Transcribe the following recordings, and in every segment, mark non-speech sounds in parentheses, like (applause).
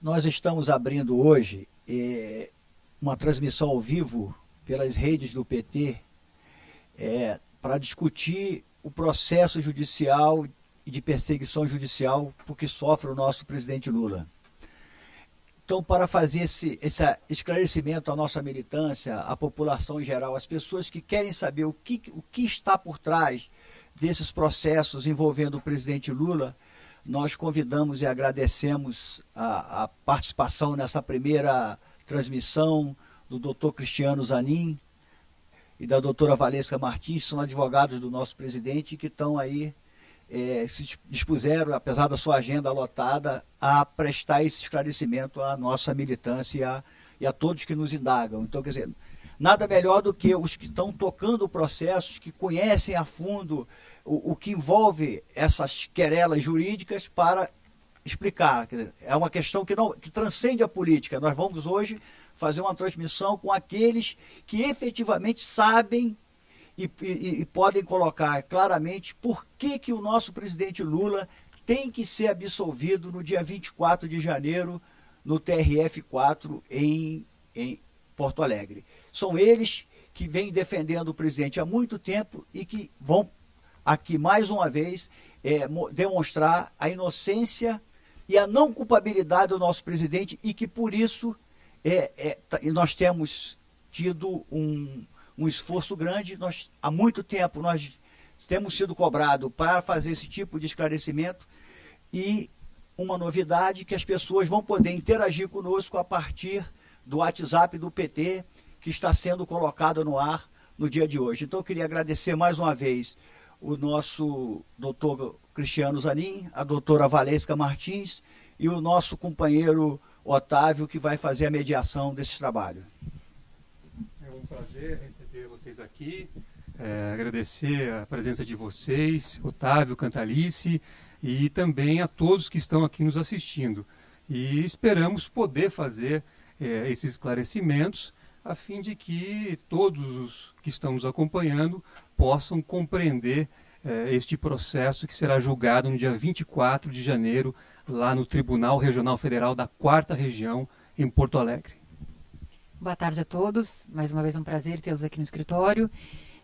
nós estamos abrindo hoje é, uma transmissão ao vivo pelas redes do PT é, para discutir o processo judicial e de perseguição judicial por que sofre o nosso presidente Lula. Então, para fazer esse, esse esclarecimento à nossa militância, à população em geral, às pessoas que querem saber o que, o que está por trás desses processos envolvendo o presidente Lula, nós convidamos e agradecemos a, a participação nessa primeira transmissão do doutor Cristiano Zanin e da doutora Valesca Martins, são advogados do nosso presidente que estão aí, é, se dispuseram, apesar da sua agenda lotada, a prestar esse esclarecimento à nossa militância e a, e a todos que nos indagam. Então, quer dizer, nada melhor do que os que estão tocando processos, que conhecem a fundo o, o que envolve essas querelas jurídicas para explicar. É uma questão que, não, que transcende a política. Nós vamos hoje fazer uma transmissão com aqueles que efetivamente sabem e, e, e, podem colocar claramente por que, que o nosso presidente Lula tem que ser absolvido no dia 24 de janeiro no TRF4 em, em Porto Alegre. São eles que vêm defendendo o presidente há muito tempo e que vão aqui mais uma vez é, demonstrar a inocência e a não culpabilidade do nosso presidente e que por isso é, é, tá, nós temos tido um, um esforço grande. Nós, há muito tempo nós temos sido cobrados para fazer esse tipo de esclarecimento e uma novidade que as pessoas vão poder interagir conosco a partir do WhatsApp do PT que está sendo colocado no ar no dia de hoje. Então eu queria agradecer mais uma vez o nosso doutor Cristiano Zanin, a doutora Valesca Martins e o nosso companheiro Otávio, que vai fazer a mediação desse trabalho. É um prazer receber vocês aqui, é, agradecer a presença de vocês, Otávio, Cantalice, e também a todos que estão aqui nos assistindo. E esperamos poder fazer é, esses esclarecimentos a fim de que todos os que estão nos acompanhando possam compreender eh, este processo que será julgado no dia 24 de janeiro, lá no Tribunal Regional Federal da Quarta Região, em Porto Alegre. Boa tarde a todos. Mais uma vez um prazer tê-los aqui no escritório.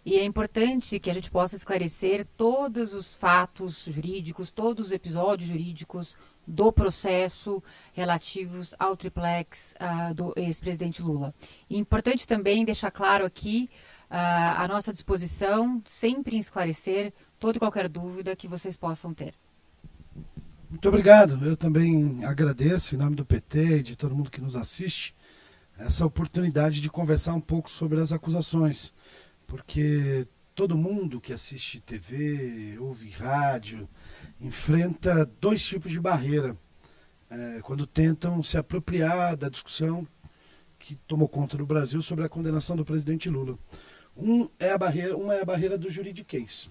E é importante que a gente possa esclarecer todos os fatos jurídicos, todos os episódios jurídicos do processo relativos ao triplex uh, do ex-presidente Lula. E importante também deixar claro aqui uh, a nossa disposição, sempre em esclarecer toda e qualquer dúvida que vocês possam ter. Muito obrigado. Eu também agradeço, em nome do PT e de todo mundo que nos assiste, essa oportunidade de conversar um pouco sobre as acusações, porque todo mundo que assiste TV, ouve rádio, enfrenta dois tipos de barreira é, quando tentam se apropriar da discussão que tomou conta do Brasil sobre a condenação do presidente Lula. Um é a barreira, uma é a barreira do juridiquês.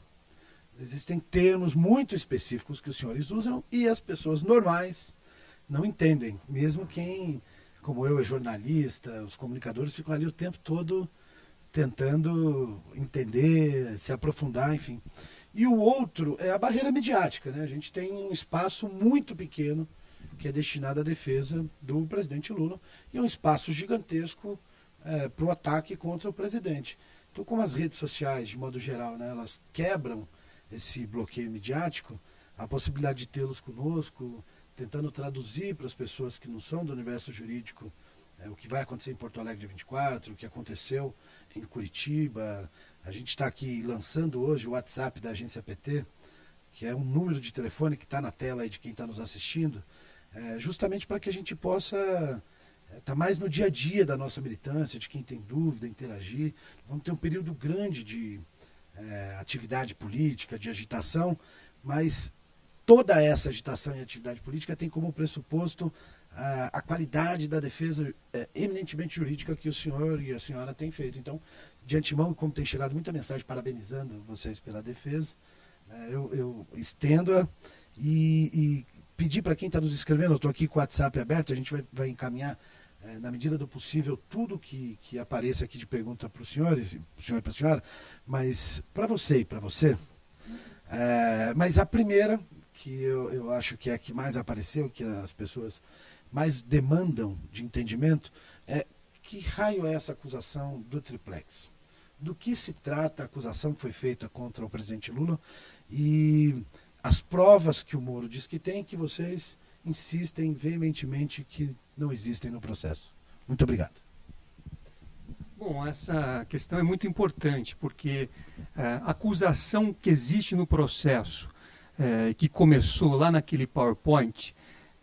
Existem termos muito específicos que os senhores usam e as pessoas normais não entendem. Mesmo quem, como eu, é jornalista, os comunicadores ficam ali o tempo todo tentando entender, se aprofundar, enfim. E o outro é a barreira midiática. Né? A gente tem um espaço muito pequeno que é destinado à defesa do presidente Lula e um espaço gigantesco é, para o ataque contra o presidente. Então, como as redes sociais, de modo geral, né, elas quebram esse bloqueio midiático, a possibilidade de tê-los conosco, tentando traduzir para as pessoas que não são do universo jurídico é, o que vai acontecer em Porto Alegre dia 24, o que aconteceu em Curitiba. A gente está aqui lançando hoje o WhatsApp da agência PT, que é um número de telefone que está na tela aí de quem está nos assistindo, é, justamente para que a gente possa está mais no dia a dia da nossa militância, de quem tem dúvida, interagir. Vamos ter um período grande de é, atividade política, de agitação, mas toda essa agitação e atividade política tem como pressuposto a, a qualidade da defesa é, eminentemente jurídica que o senhor e a senhora têm feito. Então, de antemão, como tem chegado muita mensagem parabenizando vocês pela defesa, é, eu, eu estendo-a e, e pedir para quem está nos escrevendo, eu estou aqui com o WhatsApp aberto, a gente vai, vai encaminhar é, na medida do possível, tudo que, que apareça aqui de pergunta para os senhores, para o senhor e para a senhora, mas para você e para você. É, mas a primeira, que eu, eu acho que é a que mais apareceu, que as pessoas mais demandam de entendimento é que raio é essa acusação do triplex? Do que se trata a acusação que foi feita contra o presidente Lula e as provas que o Moro diz que tem que vocês insistem veementemente que não existem no processo. Muito obrigado. Bom, essa questão é muito importante, porque é, a acusação que existe no processo, é, que começou lá naquele PowerPoint,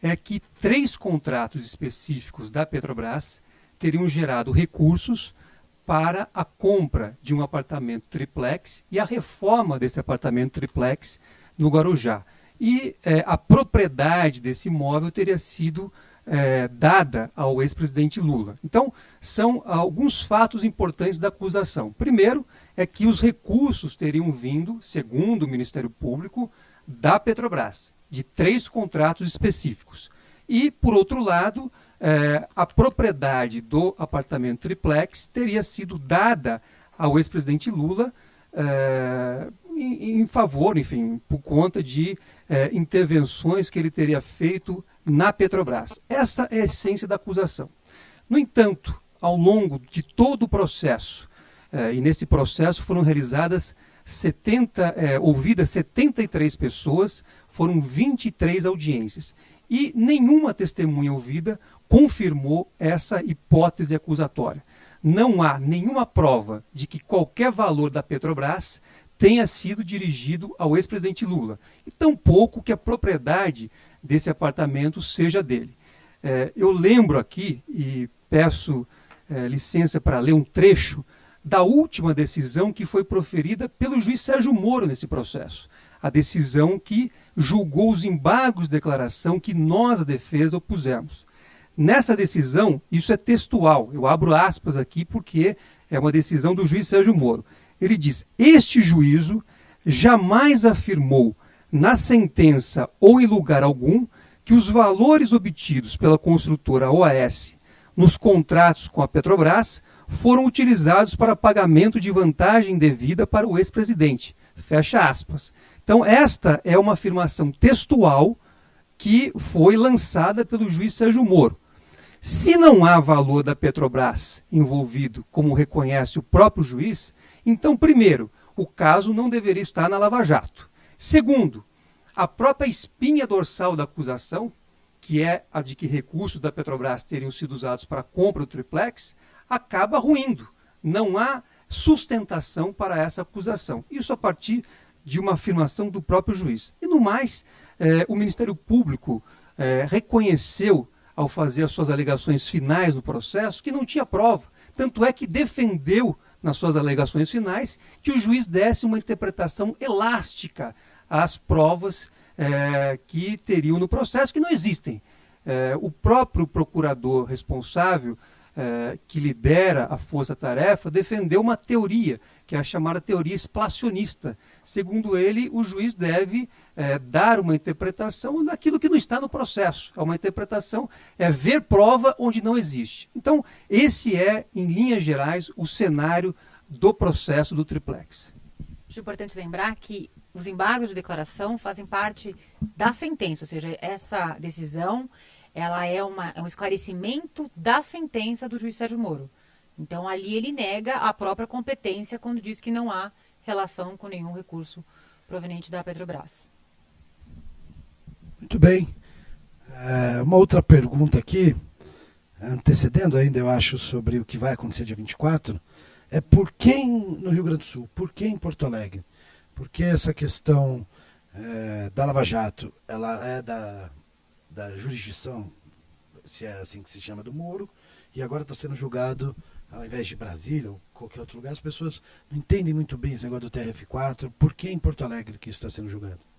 é que três contratos específicos da Petrobras teriam gerado recursos para a compra de um apartamento triplex e a reforma desse apartamento triplex no Guarujá. E é, a propriedade desse imóvel teria sido é, dada ao ex-presidente Lula. Então, são alguns fatos importantes da acusação. Primeiro, é que os recursos teriam vindo, segundo o Ministério Público, da Petrobras, de três contratos específicos. E, por outro lado, é, a propriedade do apartamento triplex teria sido dada ao ex-presidente Lula é, em, em, favor, enfim, por conta de é, intervenções que ele teria feito na Petrobras. Essa é a essência da acusação. No entanto, ao longo de todo o processo, eh, e nesse processo foram realizadas 70, eh, ouvidas 73 pessoas, foram 23 audiências. E nenhuma testemunha ouvida confirmou essa hipótese acusatória. Não há nenhuma prova de que qualquer valor da Petrobras tenha sido dirigido ao ex-presidente Lula. E tampouco que a propriedade desse apartamento seja dele. É, eu lembro aqui, e peço é, licença para ler um trecho da última decisão que foi proferida pelo juiz Sérgio Moro nesse processo. A decisão que julgou os embargos de declaração que nós, a defesa, opusemos. Nessa decisão, isso é textual, eu abro aspas aqui porque é uma decisão do juiz Sérgio Moro. Ele diz: Este juízo jamais afirmou na sentença ou em lugar algum que os valores obtidos pela construtora OAS nos contratos com a Petrobras foram utilizados para pagamento de vantagem devida para o ex-presidente. Fecha aspas. Então, esta é uma afirmação textual que foi lançada pelo juiz Sérgio Moro. Se não há valor da Petrobras envolvido, como reconhece o próprio juiz, então, primeiro, o caso não deveria estar na Lava Jato. Segundo, a própria espinha dorsal da acusação, que é a de que recursos da Petrobras teriam sido usados para a compra do triplex, acaba ruindo. Não há sustentação para essa acusação. Isso a partir de uma afirmação do próprio juiz. E no mais, eh, o Ministério Público eh, reconheceu, ao fazer as suas alegações finais no processo, que não tinha prova. Tanto é que defendeu nas suas alegações finais, que o juiz desse uma interpretação elástica às provas é, que teriam no processo, que não existem. É, o próprio procurador responsável, é, que lidera a força-tarefa, defendeu uma teoria, que é a chamada teoria explacionista. Segundo ele, o juiz deve é, dar uma interpretação daquilo que não está no processo. É uma interpretação, é ver prova onde não existe. Então, esse é, em linhas gerais, o cenário do processo do triplex. Acho importante lembrar que os embargos de declaração fazem parte da sentença, ou seja, essa decisão ela é, uma, é um esclarecimento da sentença do juiz Sérgio Moro. Então, ali ele nega a própria competência quando diz que não há relação com nenhum recurso proveniente da Petrobras. Muito bem. É, uma outra pergunta aqui, antecedendo ainda, eu acho, sobre o que vai acontecer dia 24, é por que no Rio Grande do Sul? Por que em Porto Alegre? Porque essa questão é, da Lava Jato, ela é da, da jurisdição, se é assim que se chama, do Moro, e agora está sendo julgado ao invés de Brasília ou qualquer outro lugar, as pessoas não entendem muito bem esse negócio do TRF4. Por que em Porto Alegre que isso está sendo julgado?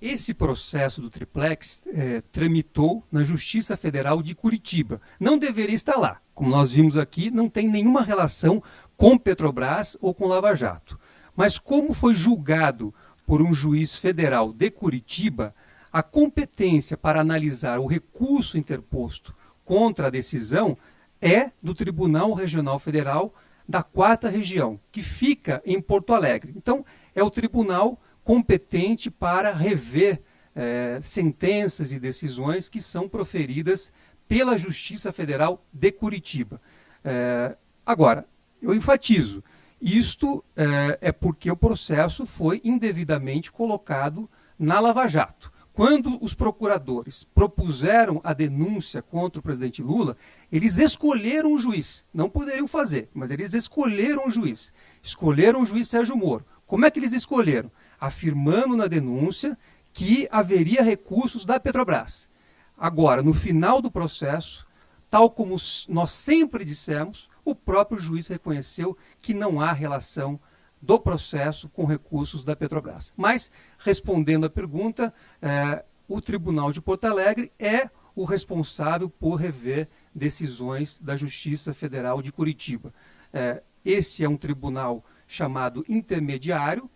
Esse processo do triplex é, tramitou na Justiça Federal de Curitiba. Não deveria estar lá. Como nós vimos aqui, não tem nenhuma relação com Petrobras ou com Lava Jato. Mas como foi julgado por um juiz federal de Curitiba, a competência para analisar o recurso interposto contra a decisão é do Tribunal Regional Federal da Quarta Região, que fica em Porto Alegre. Então, é o tribunal competente para rever é, sentenças e decisões que são proferidas pela Justiça Federal de Curitiba. É, agora, eu enfatizo, isto é, é porque o processo foi indevidamente colocado na Lava Jato. Quando os procuradores propuseram a denúncia contra o presidente Lula, eles escolheram um juiz. Não poderiam fazer, mas eles escolheram um juiz. Escolheram o juiz Sérgio Moro. Como é que eles escolheram? Afirmando na denúncia que haveria recursos da Petrobras. Agora, no final do processo, tal como nós sempre dissemos, o próprio juiz reconheceu que não há relação do processo com recursos da Petrobras. Mas, respondendo à pergunta, é, o Tribunal de Porto Alegre é o responsável por rever decisões da Justiça Federal de Curitiba. É, esse é um tribunal chamado intermediário.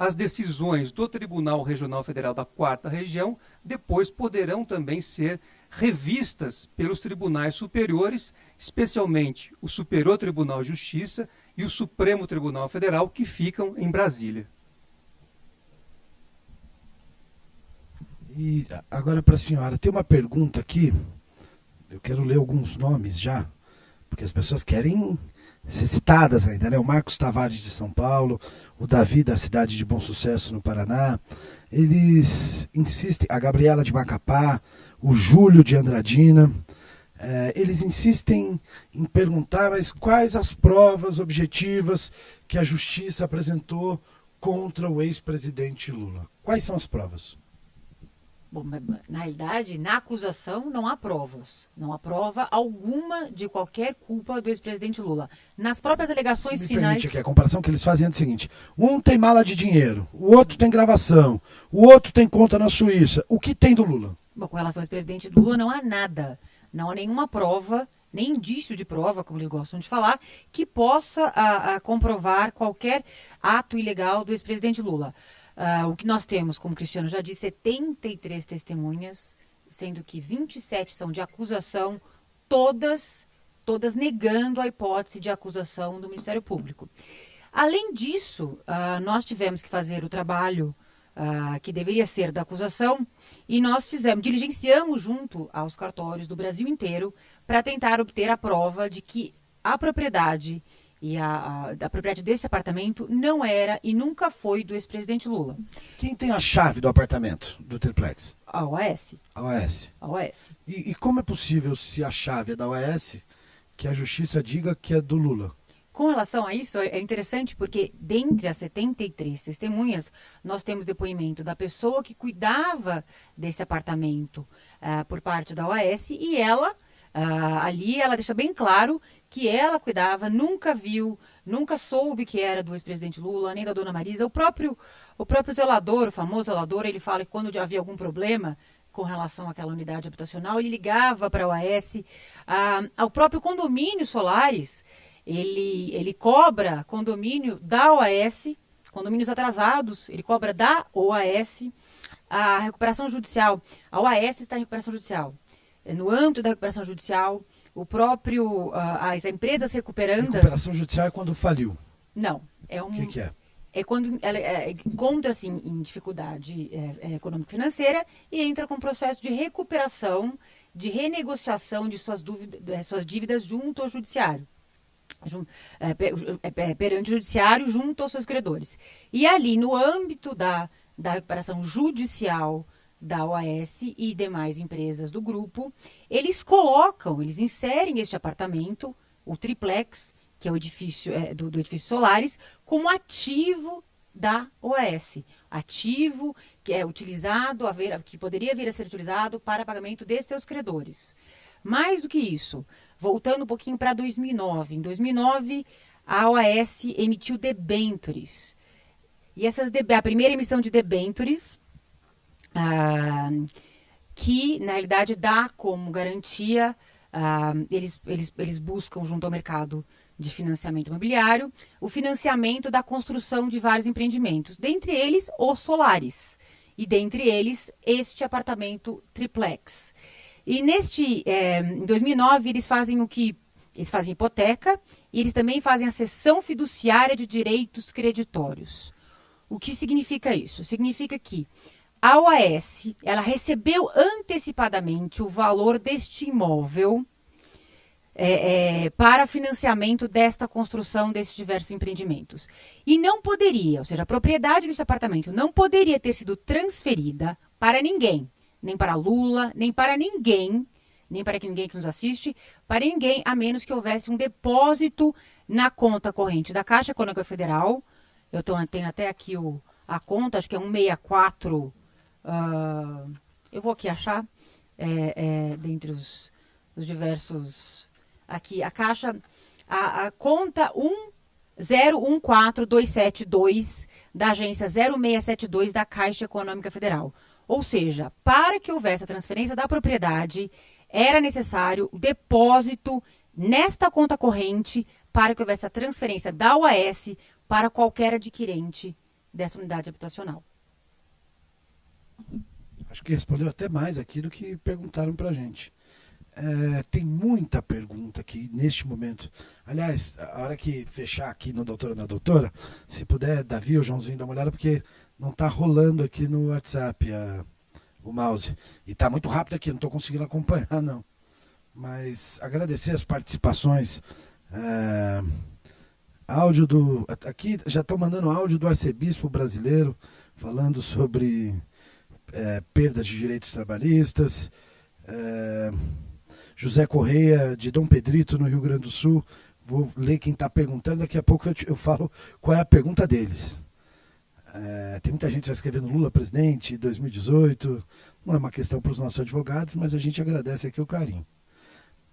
As decisões do Tribunal Regional Federal da Quarta Região depois poderão também ser revistas pelos tribunais superiores, especialmente o Superior Tribunal de Justiça e o Supremo Tribunal Federal, que ficam em Brasília. E agora para a senhora, tem uma pergunta aqui. Eu quero ler alguns nomes já, porque as pessoas querem citadas ainda, né? O Marcos Tavares de São Paulo, o Davi da cidade de Bom Sucesso no Paraná. Eles insistem, a Gabriela de Macapá, o Júlio de Andradina. É, eles insistem em perguntar mas quais as provas objetivas que a justiça apresentou contra o ex-presidente Lula. Quais são as provas? Bom, na realidade, na acusação não há provas. Não há prova alguma de qualquer culpa do ex-presidente Lula. Nas próprias alegações finais. Permite aqui, a comparação que eles fazem é o seguinte: um tem mala de dinheiro, o outro tem gravação, o outro tem conta na Suíça. O que tem do Lula? Bom, com relação ao ex-presidente Lula, não há nada. Não há nenhuma prova, nem indício de prova, como eles gostam de falar, que possa a, a comprovar qualquer ato ilegal do ex-presidente Lula. Uh, o que nós temos, como o Cristiano já disse, 73 testemunhas, sendo que 27 são de acusação, todas, todas negando a hipótese de acusação do Ministério Público. Além disso, uh, nós tivemos que fazer o trabalho uh, que deveria ser da acusação e nós fizemos, diligenciamos junto aos cartórios do Brasil inteiro para tentar obter a prova de que a propriedade e a, a, a, propriedade desse apartamento não era e nunca foi do ex-presidente Lula. Quem tem a chave do apartamento do triplex? A OAS. A OAS. A OAS. E, e como é possível, se a chave é da OAS, que a justiça diga que é do Lula? Com relação a isso, é interessante porque dentre as 73 testemunhas, nós temos depoimento da pessoa que cuidava desse apartamento uh, por parte da OAS e ela Uh, ali ela deixa bem claro que ela cuidava, nunca viu, nunca soube que era do ex-presidente Lula, nem da dona Marisa. O próprio, o próprio zelador, o famoso zelador, ele fala que quando havia algum problema com relação àquela unidade habitacional, ele ligava para a OAS, uh, ao próprio condomínio Solares, ele, ele cobra condomínio da OAS, condomínios atrasados, ele cobra da OAS, a recuperação judicial. A OAS está em recuperação judicial. É, no âmbito da recuperação judicial, o próprio, uh, as empresas recuperando. Recuperação judicial é quando faliu? Não. É um, o que, que é? É quando ela é, encontra-se em dificuldade é, é, econômico-financeira e entra com um processo de recuperação, de renegociação de suas, dúvidas, suas dívidas junto ao judiciário. É, é, perante o judiciário junto aos seus credores. E ali, no âmbito da, da recuperação judicial da OAS e demais empresas do grupo, eles colocam, eles inserem este apartamento, o triplex, que é o edifício é, do, do edifício Solares, como ativo da OAS. Ativo que é utilizado, a ver, que poderia vir a ser utilizado para pagamento de seus credores. Mais do que isso, voltando um pouquinho para 2009. Em 2009, a OAS emitiu debentures. E essas a primeira emissão de debentures ah, que, na realidade, dá como garantia, ah, eles, eles, eles buscam, junto ao mercado de financiamento imobiliário, o financiamento da construção de vários empreendimentos, dentre eles os solares, e dentre eles este apartamento triplex. E neste, é, em 2009, eles fazem o que? Eles fazem hipoteca e eles também fazem a cessão fiduciária de direitos creditórios. O que significa isso? Significa que a OAS ela recebeu antecipadamente o valor deste imóvel é, é, para financiamento desta construção desses diversos empreendimentos. E não poderia, ou seja, a propriedade desse apartamento não poderia ter sido transferida para ninguém, nem para Lula, nem para ninguém, nem para ninguém que nos assiste, para ninguém, a menos que houvesse um depósito na conta corrente da Caixa Econômica Federal. Eu tenho até aqui o, a conta, acho que é 164. Uh, eu vou aqui achar, é, é, dentre os, os diversos aqui a caixa, a, a conta 1014272 da agência 0672 da Caixa Econômica Federal. Ou seja, para que houvesse a transferência da propriedade, era necessário depósito nesta conta corrente para que houvesse a transferência da OAS para qualquer adquirente dessa unidade habitacional. Acho que respondeu até mais aqui do que perguntaram para a gente. É, tem muita pergunta aqui neste momento. Aliás, a hora que fechar aqui no Doutora na Doutora, se puder, Davi ou Joãozinho, dá uma olhada, porque não está rolando aqui no WhatsApp a, o mouse. E está muito rápido aqui, não estou conseguindo acompanhar, não. Mas agradecer as participações. É, áudio do. Aqui já estão mandando áudio do arcebispo brasileiro falando sobre é, perdas de direitos trabalhistas. É, José Correia, de Dom Pedrito, no Rio Grande do Sul. Vou ler quem está perguntando, daqui a pouco eu, te, eu, falo qual é a pergunta deles. É, tem muita gente já escrevendo Lula presidente 2018. Não é uma questão para os nossos advogados, mas a gente agradece aqui o carinho.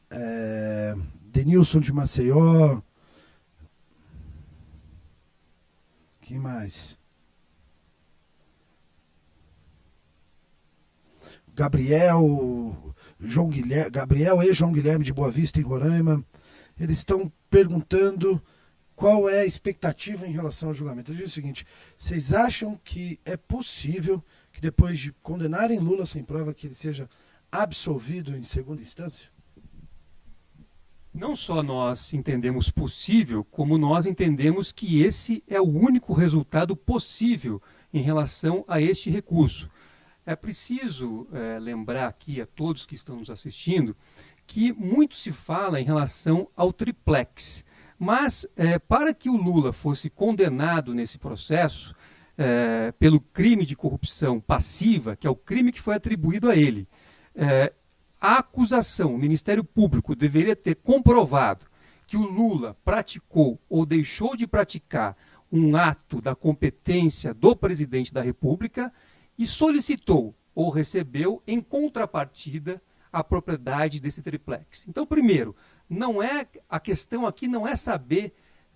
É, Denilson de Maceió. Quem mais? Gabriel João Guilherme, Gabriel e João Guilherme de Boa Vista, em Roraima. Eles estão perguntando qual é a expectativa em relação ao julgamento. Ele diz o seguinte: vocês acham que é possível que depois de condenarem Lula sem prova, que ele seja absolvido em segunda instância? Não só nós entendemos possível, como nós entendemos que esse é o único resultado possível em relação a este recurso. É preciso é, lembrar aqui a todos que estão nos assistindo que muito se fala em relação ao triplex. Mas, é, para que o Lula fosse condenado nesse processo é, pelo crime de corrupção passiva, que é o crime que foi atribuído a ele, é, a acusação, o Ministério Público deveria ter comprovado que o Lula praticou ou deixou de praticar um ato da competência do presidente da República e solicitou ou recebeu em contrapartida a propriedade desse triplex. Então, primeiro, não é a questão aqui não é saber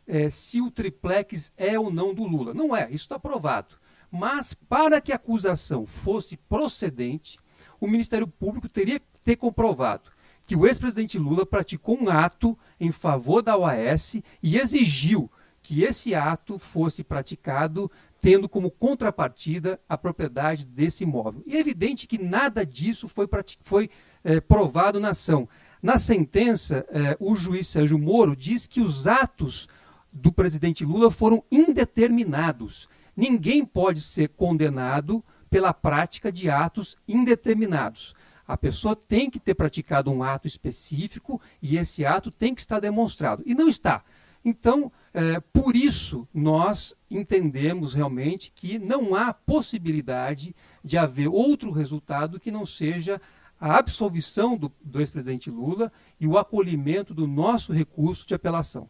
é, se o triplex é ou não do Lula. Não é, isso está provado. Mas para que a acusação fosse procedente, o Ministério Público teria que ter comprovado que o ex-presidente Lula praticou um ato em favor da OAS e exigiu que esse ato fosse praticado tendo como contrapartida a propriedade desse imóvel. E é evidente que nada disso foi, foi é, provado na ação. Na sentença, é, o juiz Sérgio Moro diz que os atos do presidente Lula foram indeterminados. Ninguém pode ser condenado pela prática de atos indeterminados. A pessoa tem que ter praticado um ato específico e esse ato tem que estar demonstrado. E não está. Então, é, por isso, nós entendemos realmente que não há possibilidade de haver outro resultado que não seja a absolvição do, do ex-presidente Lula e o acolhimento do nosso recurso de apelação.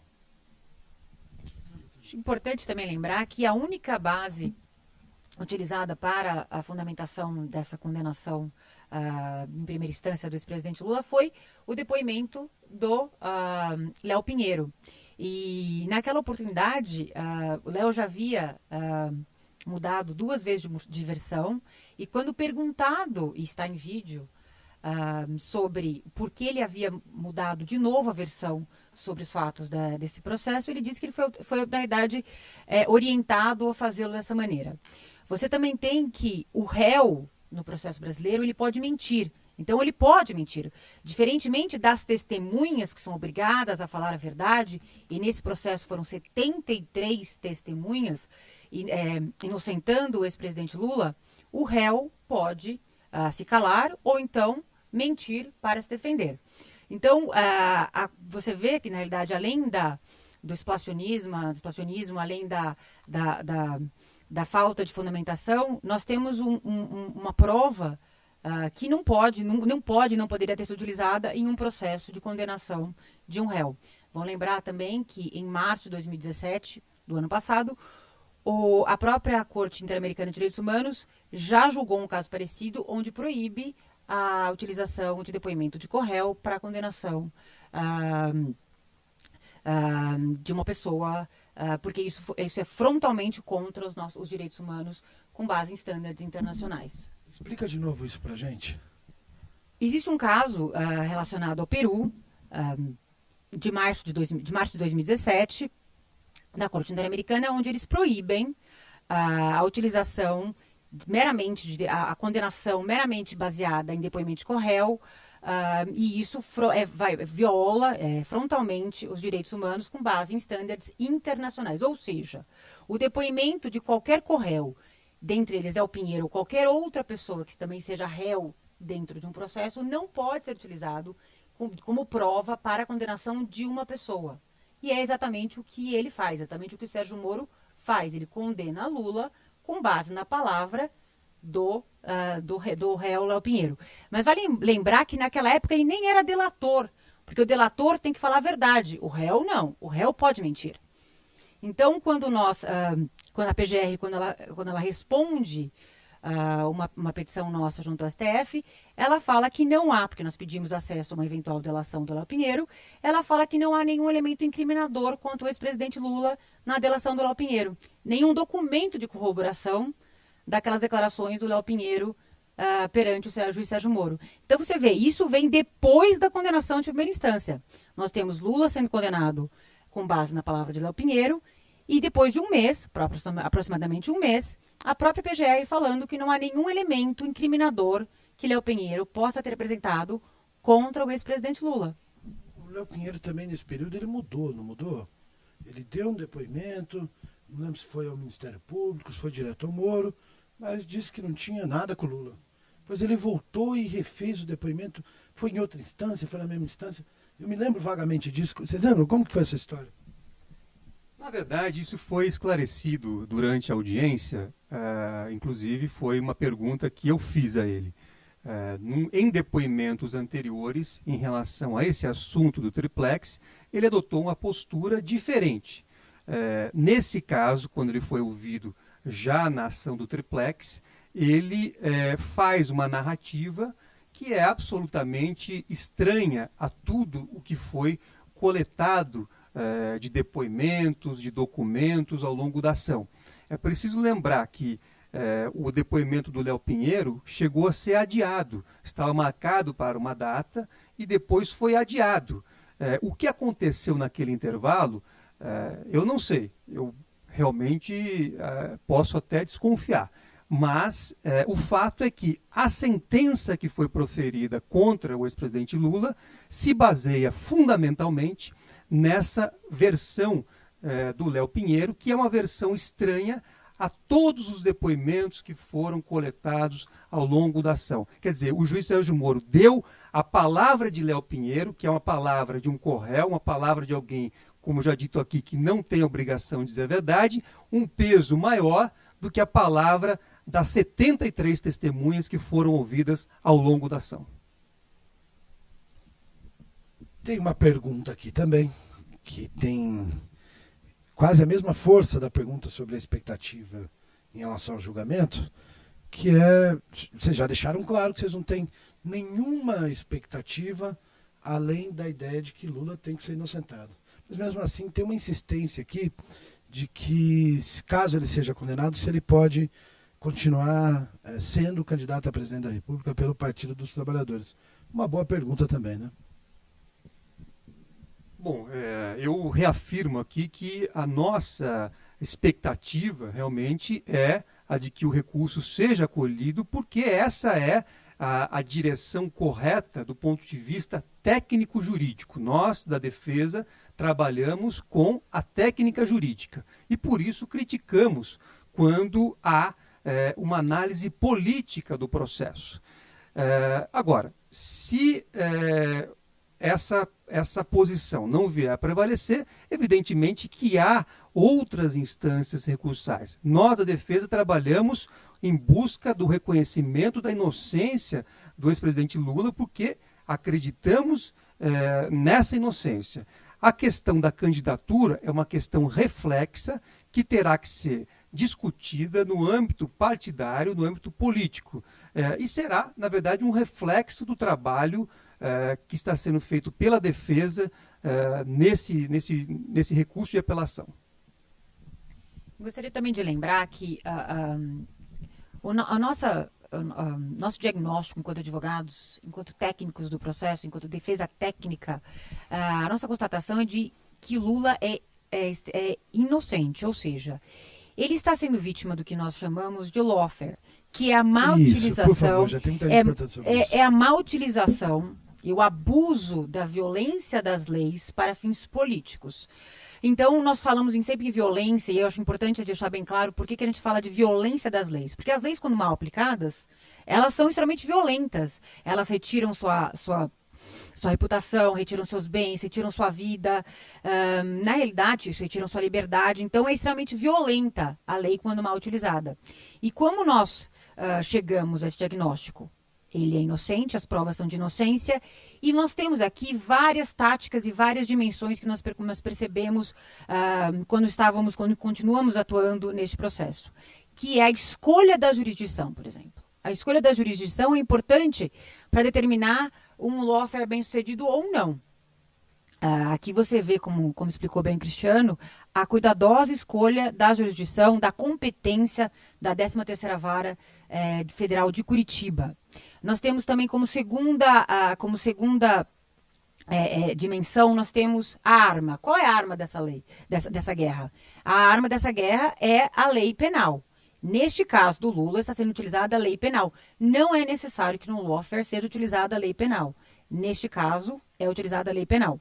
Importante também lembrar que a única base utilizada para a fundamentação dessa condenação uh, em primeira instância do ex-presidente Lula foi o depoimento do uh, Léo Pinheiro. E naquela oportunidade, uh, o Léo já havia uh, mudado duas vezes de, de, versão. E quando perguntado, e está em vídeo, uh, sobre por que ele havia mudado de novo a versão sobre os fatos da, desse processo, ele disse que ele foi, foi na verdade, é, orientado a fazê-lo dessa maneira. Você também tem que o réu, no processo brasileiro, ele pode mentir. Então ele pode mentir. Diferentemente das testemunhas que são obrigadas a falar a verdade, e nesse processo foram 73 testemunhas é, inocentando o ex-presidente Lula, o réu pode uh, se calar ou então mentir para se defender. Então, uh, a, você vê que, na realidade, além da, do explacionismo, do além da, da, da, da, falta de fundamentação, nós temos um, um, uma prova uh, que não pode, não, não pode, não poderia ter sido utilizada em um processo de condenação de um réu. Vão lembrar também que em março de 2017, do ano passado, o, a própria Corte Interamericana de Direitos Humanos já julgou um caso parecido, onde proíbe a utilização de depoimento de corréu para condenação ah, ah, de uma pessoa, porque isso, isso é frontalmente contra os, nossos, os direitos humanos com base em estándares internacionais. Explica de novo isso para gente. Existe um caso relacionado ao Peru, de, março de, dois, de março de 2017, da Corte Interamericana, onde eles proíbem a, a utilização meramente, de, a, a, condenação meramente baseada em depoimento de réu, uh, e isso é, vai, viola é, frontalmente os direitos humanos com base em estándares internacionais. Ou seja, o depoimento de qualquer corréu, dentre eles é o Pinheiro ou qualquer outra pessoa que também seja réu dentro de um processo, não pode ser utilizado como, prova para a condenação de uma pessoa. E é exatamente o que ele faz, exatamente o que o Sérgio Moro faz. Ele condena Lula com base na palavra do, uh, do, do réu Léo Pinheiro. Mas vale lembrar que naquela época ele nem era delator, porque o delator tem que falar a verdade. O réu não, o réu pode mentir. Então, quando nós, uh, quando a PGR, quando ela, quando ela responde uh, uma, uma, petição nossa junto ao STF, ela fala que não há, porque nós pedimos acesso a uma eventual delação do Léo Pinheiro, ela fala que não há nenhum elemento incriminador contra o ex-presidente Lula na delação do Léo Pinheiro. Nenhum documento de corroboração daquelas declarações do Léo Pinheiro uh, perante o juiz Sérgio Moro. Então você vê, isso vem depois da condenação de primeira instância. Nós temos Lula sendo condenado com base na palavra de Léo Pinheiro e depois de um mês, aproximadamente um mês, a própria PGR falando que não há nenhum elemento incriminador que Léo Pinheiro possa ter apresentado contra o ex-presidente Lula. O Léo Pinheiro também nesse período ele mudou, não mudou? Ele deu um depoimento, não lembro se foi ao Ministério Público, se foi direto ao Moro, mas disse que não tinha nada com o Lula. Pois ele voltou e refez o depoimento, foi em outra instância, foi na mesma instância. Eu me lembro vagamente disso. Vocês lembram como que foi essa história? Na verdade, isso foi esclarecido durante a audiência, uh, inclusive foi uma pergunta que eu fiz a ele. Uh, num, em depoimentos anteriores, em relação a esse assunto do triplex, ele adotou uma postura diferente. Uh, nesse caso, quando ele foi ouvido já na ação do triplex, ele faz uma narrativa que é absolutamente estranha a tudo o que foi coletado eh, de depoimentos, de documentos ao longo da ação. É preciso lembrar que eh, o depoimento do Léo Pinheiro chegou a ser adiado, estava marcado para uma data e depois foi adiado. Eh, o que aconteceu naquele intervalo, eu não sei, eu realmente posso até desconfiar. Mas o fato é que a sentença que foi proferida contra o ex-presidente Lula se baseia fundamentalmente nessa versão é, do Léo Pinheiro, que é uma versão estranha a todos os depoimentos que foram coletados ao longo da ação. Quer dizer, o juiz Sérgio Moro deu a palavra de Léo Pinheiro, que é uma palavra de um corréu, uma palavra de alguém, como já dito aqui, que não tem obrigação de dizer a verdade, um peso maior do que a palavra das 73 testemunhas que foram ouvidas ao longo da ação. Tem uma pergunta aqui também, que tem quase a mesma força da pergunta sobre a expectativa em relação ao julgamento, que é, vocês já deixaram claro que vocês não têm nenhuma expectativa além da ideia de que Lula tem que ser inocentado. Mas mesmo assim tem uma insistência aqui de que, caso ele seja condenado, se ele pode continuar é, sendo candidato a presidente da República pelo Partido dos Trabalhadores. Uma boa pergunta também, né? Bom, é, eu reafirmo aqui que a nossa expectativa realmente é a de que o recurso seja acolhido, porque essa é a, a direção correta do ponto de vista técnico-jurídico. Nós, da defesa, trabalhamos com a técnica jurídica e por isso criticamos quando há é, uma análise política do processo. É, agora, se é, essa, essa posição não vier a prevalecer, evidentemente que há outras instâncias recursais. Nós, a defesa, trabalhamos em busca do reconhecimento da inocência do ex-presidente Lula, porque acreditamos é, nessa inocência. A questão da candidatura é uma questão reflexa que terá que ser discutida no âmbito partidário, no âmbito político. É, e será, na verdade, um reflexo do trabalho é, que está sendo feito pela defesa é, nesse, nesse, nesse recurso de apelação. Gostaria também de lembrar que a, a, a nossa nosso diagnóstico enquanto advogados, enquanto técnicos do processo, enquanto defesa técnica, uh, a nossa constatação é de que Lula é, é, é, inocente, ou seja, ele está sendo vítima do que nós chamamos de lawfare, que é a má isso, utilização. Favor, é, é, é a má utilização e o abuso da violência das leis para fins políticos. Então, nós falamos em sempre em violência, e eu acho importante deixar bem claro por que, que a gente fala de violência das leis. Porque as leis, quando mal aplicadas, elas são extremamente violentas. Elas retiram sua, sua sua reputação, retiram seus bens, retiram sua vida. Um, na realidade, isso retiram sua liberdade. Então, é extremamente violenta a lei quando mal utilizada. E como nós uh, chegamos a esse diagnóstico? ele é inocente, as provas são de inocência, e nós temos aqui várias táticas e várias dimensões que nós, percebemos uh, quando estávamos, quando continuamos atuando neste processo, que é a escolha da jurisdição, por exemplo. A escolha da jurisdição é importante para determinar um lawfare bem sucedido ou não. Uh, aqui você vê, como, como explicou bem o Cristiano, a cuidadosa escolha da jurisdição, da competência da 13ª Vara eh, Federal de Curitiba. Nós temos também como segunda, uh, como segunda é, é, dimensão, nós temos a arma. Qual é a arma dessa lei, dessa, dessa guerra? A arma dessa guerra é a lei penal. Neste caso do Lula, está sendo utilizada a lei penal. Não é necessário que no lawfare seja utilizada a lei penal. Neste caso, é utilizada a lei penal.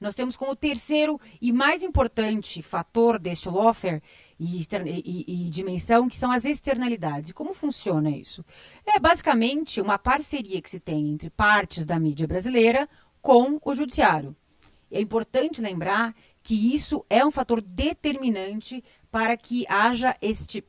Nós temos como terceiro e mais importante fator deste lawfare e, e, e, dimensão, que são as externalidades. Como funciona isso? É basicamente uma parceria que se tem entre partes da mídia brasileira com o judiciário. É importante lembrar que isso é um fator determinante para que haja este,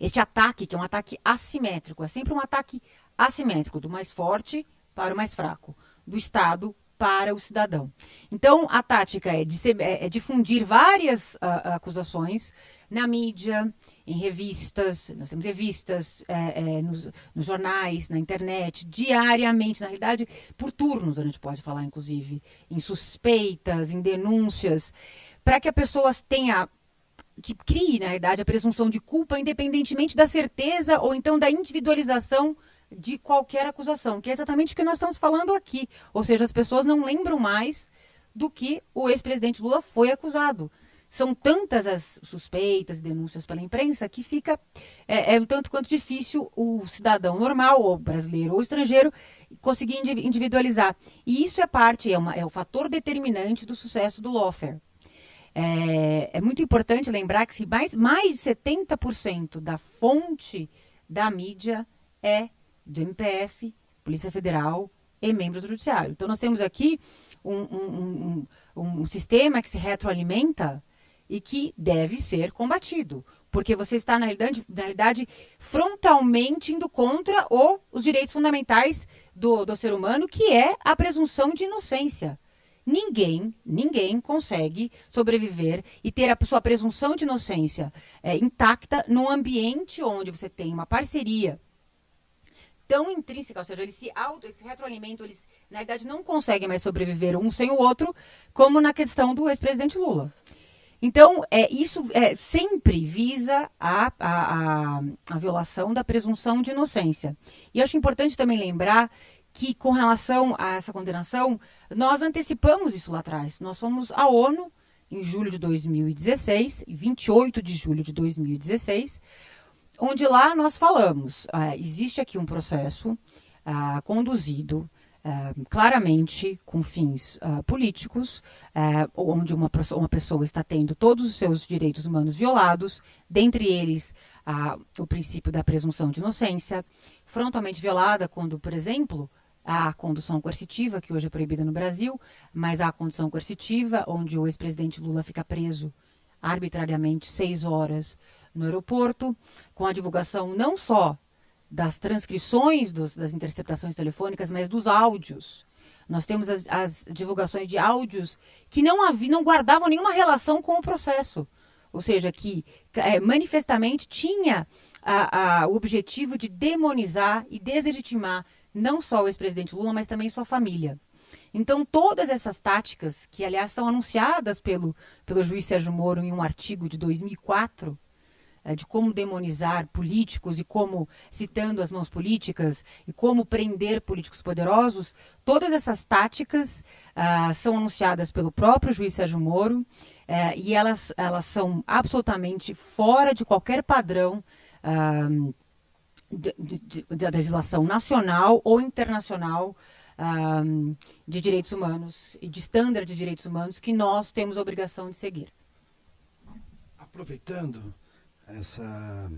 este ataque, que é um ataque assimétrico. É sempre um ataque assimétrico, do mais forte para o mais fraco, do Estado para o cidadão. Então, a tática é, é, é difundir várias uh, acusações na mídia, em revistas, nós temos revistas, é, é, nos, nos, jornais, na internet, diariamente, na realidade, por turnos a gente pode falar, inclusive, em suspeitas, em denúncias, para que a pessoa tenha que crie, na realidade, a presunção de culpa, independentemente da certeza ou então da individualização de qualquer acusação, que é exatamente o que nós estamos falando aqui. Ou seja, as pessoas não lembram mais do que o ex-presidente Lula foi acusado. São tantas as suspeitas e denúncias pela imprensa que fica é, é um tanto quanto difícil o cidadão normal, ou brasileiro ou estrangeiro, conseguir individualizar. E isso é parte, é, uma, é o fator determinante do sucesso do lawfare. É, é muito importante lembrar que se mais, mais de 70% da fonte da mídia é do MPF, Polícia Federal e membros do Judiciário. Então, nós temos aqui um, um, um, um sistema que se retroalimenta e que deve ser combatido. Porque você está, na realidade, na realidade frontalmente indo contra o, os direitos fundamentais do, do ser humano, que é a presunção de inocência. Ninguém, ninguém consegue sobreviver e ter a sua presunção de inocência é, intacta num ambiente onde você tem uma parceria tão intrínseca, ou seja, eles se auto, esse retroalimento, eles na verdade não conseguem mais sobreviver um sem o outro, como na questão do ex-presidente Lula. Então, é, isso é, sempre visa a, a, a, a violação da presunção de inocência. E acho importante também lembrar que, com relação a essa condenação, nós antecipamos isso lá atrás. Nós fomos à ONU em julho de 2016, 28 de julho de 2016, onde lá nós falamos, ah, existe aqui um processo ah, conduzido Uh, claramente com fins políticos, onde uma, uma, pessoa está tendo todos os seus direitos humanos violados, dentre eles o princípio da presunção de inocência, frontalmente violada quando, por exemplo, a condução coercitiva, que hoje é proibida no Brasil, mas a condução coercitiva, onde o ex-presidente Lula fica preso arbitrariamente seis horas no aeroporto, com a divulgação não só das transcrições dos, das interceptações telefônicas, mas dos áudios. Nós temos as, as divulgações de áudios que não, havia, não guardavam nenhuma relação com o processo. Ou seja, que é, manifestamente tinha a, a, o objetivo de demonizar e deslegitimar não só o ex-presidente Lula, mas também sua família. Então, todas essas táticas, que aliás são anunciadas pelo, pelo juiz Sérgio Moro em um artigo de 2004, é, de como demonizar políticos e como, citando as mãos políticas, e como prender políticos poderosos, todas essas táticas ah, são anunciadas pelo próprio juiz Sérgio Moro eh, e elas, elas são absolutamente fora de qualquer padrão ah, de, legislação nacional ou internacional ah, de direitos humanos e de estándares de direitos humanos que nós temos a obrigação de seguir. Aproveitando essa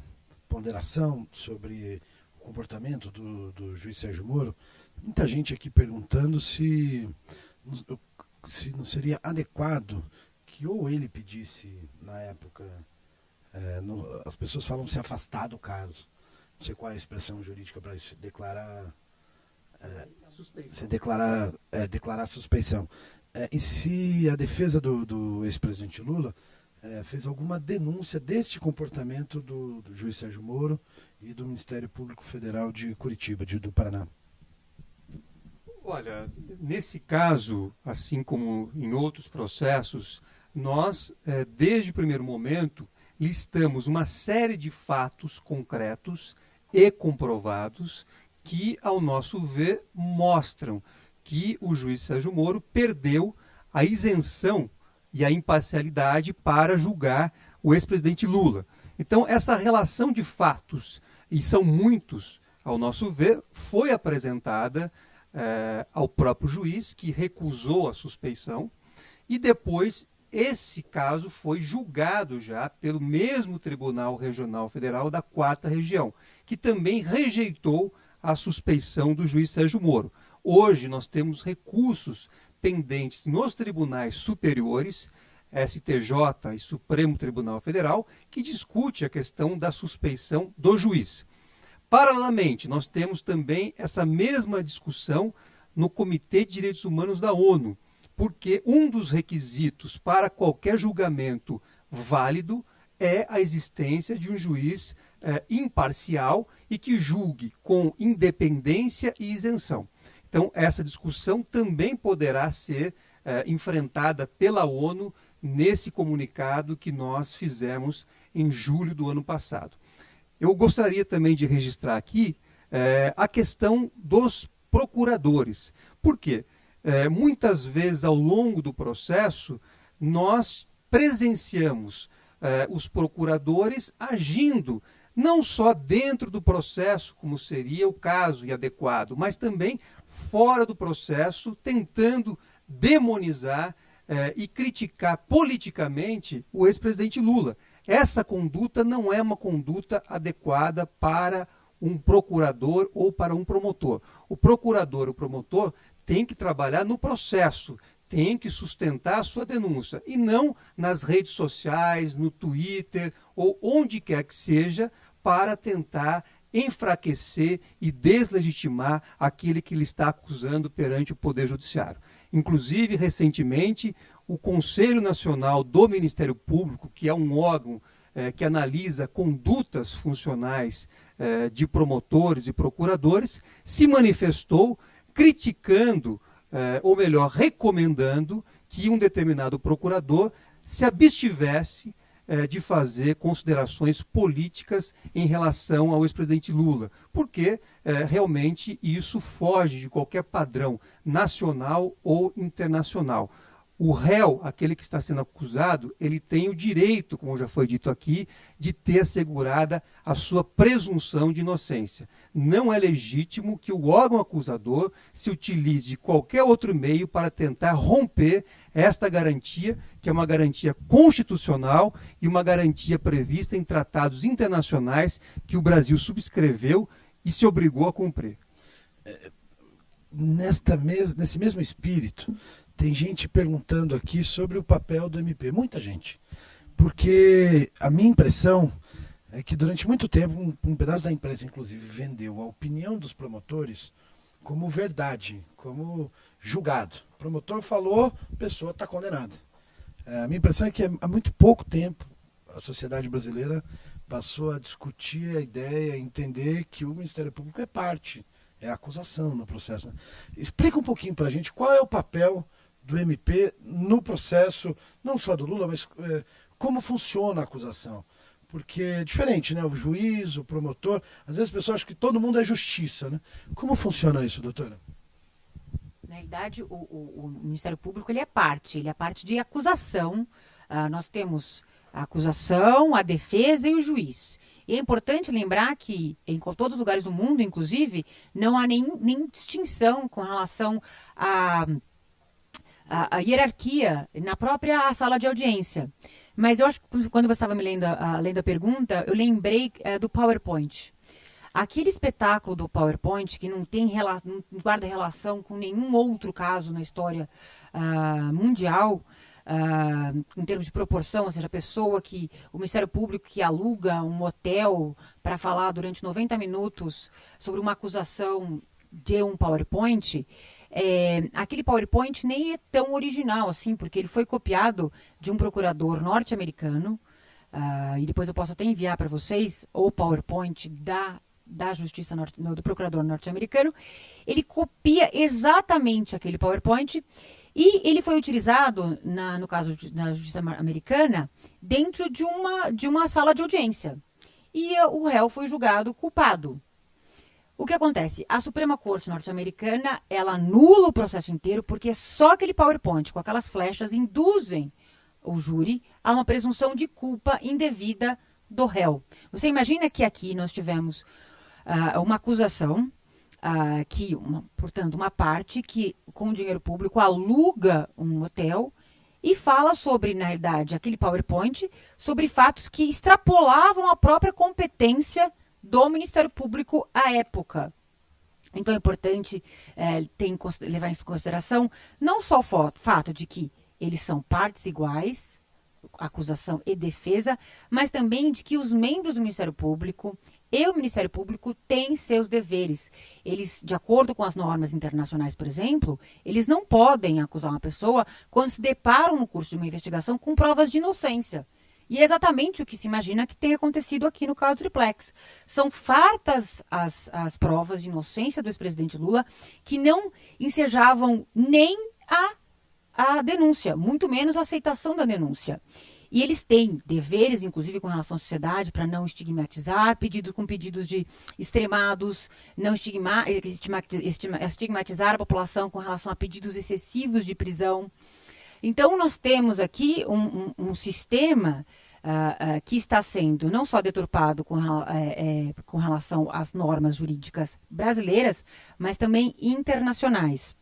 ponderação sobre o comportamento do, do juiz Sérgio Moro, muita gente aqui perguntando se, se não seria adequado que ou ele pedisse, na época, é, no, as pessoas falam se afastar do caso. Não sei qual é a expressão jurídica para isso, declarar. É, se declarar, é, declarar suspeição. É, e se a defesa do, do ex-presidente Lula é, fez alguma denúncia deste comportamento do, do, juiz Sérgio Moro e do Ministério Público Federal de Curitiba, de, do Paraná. Olha, nesse caso, assim como em outros processos, nós, é, desde o primeiro momento, listamos uma série de fatos concretos e comprovados que, ao nosso ver, mostram que o juiz Sérgio Moro perdeu a isenção e a imparcialidade para julgar o ex-presidente Lula. Então, essa relação de fatos, e são muitos, ao nosso ver, foi apresentada eh, ao próprio juiz, que recusou a suspeição, e depois esse caso foi julgado já pelo mesmo Tribunal Regional Federal da Quarta Região, que também rejeitou a suspeição do juiz Sérgio Moro. Hoje nós temos recursos pendentes nos tribunais superiores, STJ e Supremo Tribunal Federal, que discute a questão da suspeição do juiz. Paralelamente, nós temos também essa mesma discussão no Comitê de Direitos Humanos da ONU, porque um dos requisitos para qualquer julgamento válido é a existência de um juiz eh, imparcial e que julgue com independência e isenção. Então, essa discussão também poderá ser eh, enfrentada pela ONU nesse comunicado que nós fizemos em julho do ano passado. Eu gostaria também de registrar aqui eh, a questão dos procuradores. Por quê? Muitas vezes ao longo do processo, nós presenciamos os procuradores agindo não só dentro do processo, como seria o caso e adequado, mas também fora do processo, tentando demonizar eh, e criticar politicamente o ex-presidente Lula. Essa conduta não é uma conduta adequada para um procurador ou para um promotor. O procurador, o promotor, tem que trabalhar no processo, tem que sustentar a sua denúncia e não nas redes sociais, no Twitter ou onde quer que seja, para tentar enfraquecer e deslegitimar aquele que lhe está acusando perante o Poder Judiciário. Inclusive, recentemente, o Conselho Nacional do Ministério Público, que é um órgão eh, que analisa condutas funcionais eh, de promotores e procuradores, se manifestou criticando, eh, ou melhor, recomendando que um determinado procurador se abstivesse é, de fazer considerações políticas em relação ao ex-presidente Lula, porque é, realmente isso foge de qualquer padrão nacional ou internacional. O réu, aquele que está sendo acusado, ele tem o direito, como já foi dito aqui, de ter assegurada a sua presunção de inocência. Não é legítimo que o órgão acusador se utilize de qualquer outro meio para tentar romper esta garantia, que é uma garantia constitucional e uma garantia prevista em tratados internacionais que o Brasil subscreveu e se obrigou a cumprir. É, nesta mes nesse mesmo espírito, tem gente perguntando aqui sobre o papel do MP, muita gente. Porque a minha impressão é que durante muito tempo, um, um pedaço da imprensa, inclusive, vendeu a opinião dos promotores como verdade, como julgado. O promotor falou, a pessoa está condenada. É, a minha impressão é que há muito pouco tempo a sociedade brasileira passou a discutir a ideia, entender que o Ministério Público é parte, é acusação no processo. Explica um pouquinho para a gente qual é o papel do MP no processo, não só do Lula, mas é, como funciona a acusação. Porque é diferente, né? O juiz, o promotor, às vezes as pessoas acham que todo mundo é justiça, né? Como funciona isso, doutora? Na realidade, o, o, o Ministério Público ele é parte, ele é parte de acusação. Uh, nós temos a acusação, a defesa e o juiz. E é importante lembrar que, em todos os lugares do mundo, inclusive, não há nem, nem distinção com relação a a, a, hierarquia na própria sala de audiência. Mas eu acho que quando você estava me lendo a, lendo a pergunta, eu lembrei é, do PowerPoint. Aquele espetáculo do PowerPoint que não tem não guarda relação com nenhum outro caso na história uh, mundial, uh, em termos de proporção, ou seja, a pessoa que o Ministério Público que aluga um hotel para falar durante 90 minutos sobre uma acusação de um PowerPoint, é, aquele PowerPoint nem é tão original assim, porque ele foi copiado de um procurador norte-americano, uh, e depois eu posso até enviar para vocês o PowerPoint da, da Justiça norte, do procurador norte-americano. Ele copia exatamente aquele PowerPoint e ele foi utilizado, na, no caso da Justiça americana, dentro de uma, de uma sala de audiência. E o réu foi julgado culpado. O que acontece? A Suprema Corte norte-americana, ela anula o processo inteiro porque só aquele PowerPoint com aquelas flechas induzem o júri a uma presunção de culpa indevida do réu. Você imagina que aqui nós tivemos uh, uma acusação uh, que, uma, portanto, uma parte que com dinheiro público aluga um hotel e fala sobre, na realidade, aquele PowerPoint, sobre fatos que extrapolavam a própria competência do Ministério Público à época. Então é importante é, ter, levar em consideração não só o fato de que eles são partes iguais, acusação e defesa, mas também de que os membros do Ministério Público e o Ministério Público têm seus deveres. Eles, de acordo com as normas internacionais, por exemplo, eles não podem acusar uma pessoa quando se deparam no curso de uma investigação com provas de inocência. E é exatamente o que se imagina que tem acontecido aqui no caso Triplex. São fartas as, as provas de inocência do ex-presidente Lula que não ensejavam nem a, a denúncia, muito menos a aceitação da denúncia. E eles têm deveres, inclusive com relação à sociedade, para não estigmatizar, pedidos com pedidos de extremados, não estigma, estigmatizar a população com relação a pedidos excessivos de prisão. Então, nós temos aqui um, um, um sistema uh, uh, que está sendo não só deturpado com, é, com relação às normas jurídicas brasileiras, mas também internacionais.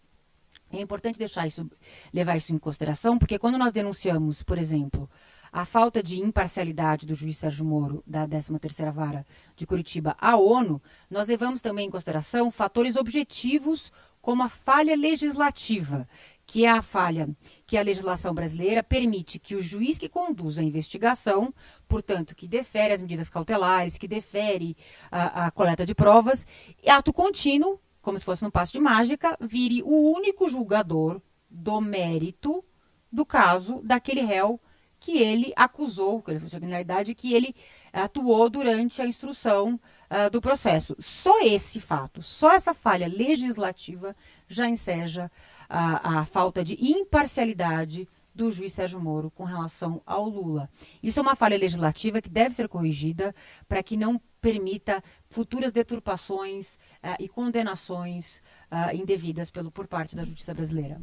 É importante deixar isso, levar isso em consideração, porque quando nós denunciamos, por exemplo, a falta de imparcialidade do juiz Sérgio Moro, da 13ª Vara de Curitiba, à ONU, nós levamos também em consideração fatores objetivos como a falha legislativa, que é a falha que a legislação brasileira permite que o juiz que conduz a investigação, portanto, que defere as medidas cautelares, que defere a, a coleta de provas, ato contínuo, como se fosse no passo de mágica, vire o único julgador do mérito do caso daquele réu que ele acusou, que ele criminalidade, que ele atuou durante a instrução uh, do processo. Só esse fato, só essa falha legislativa já enseja a, a falta de imparcialidade do juiz Sérgio Moro com relação ao Lula. Isso é uma falha legislativa que deve ser corrigida para que não permita futuras deturpações uh, e condenações uh, indevidas pelo, por parte da justiça brasileira.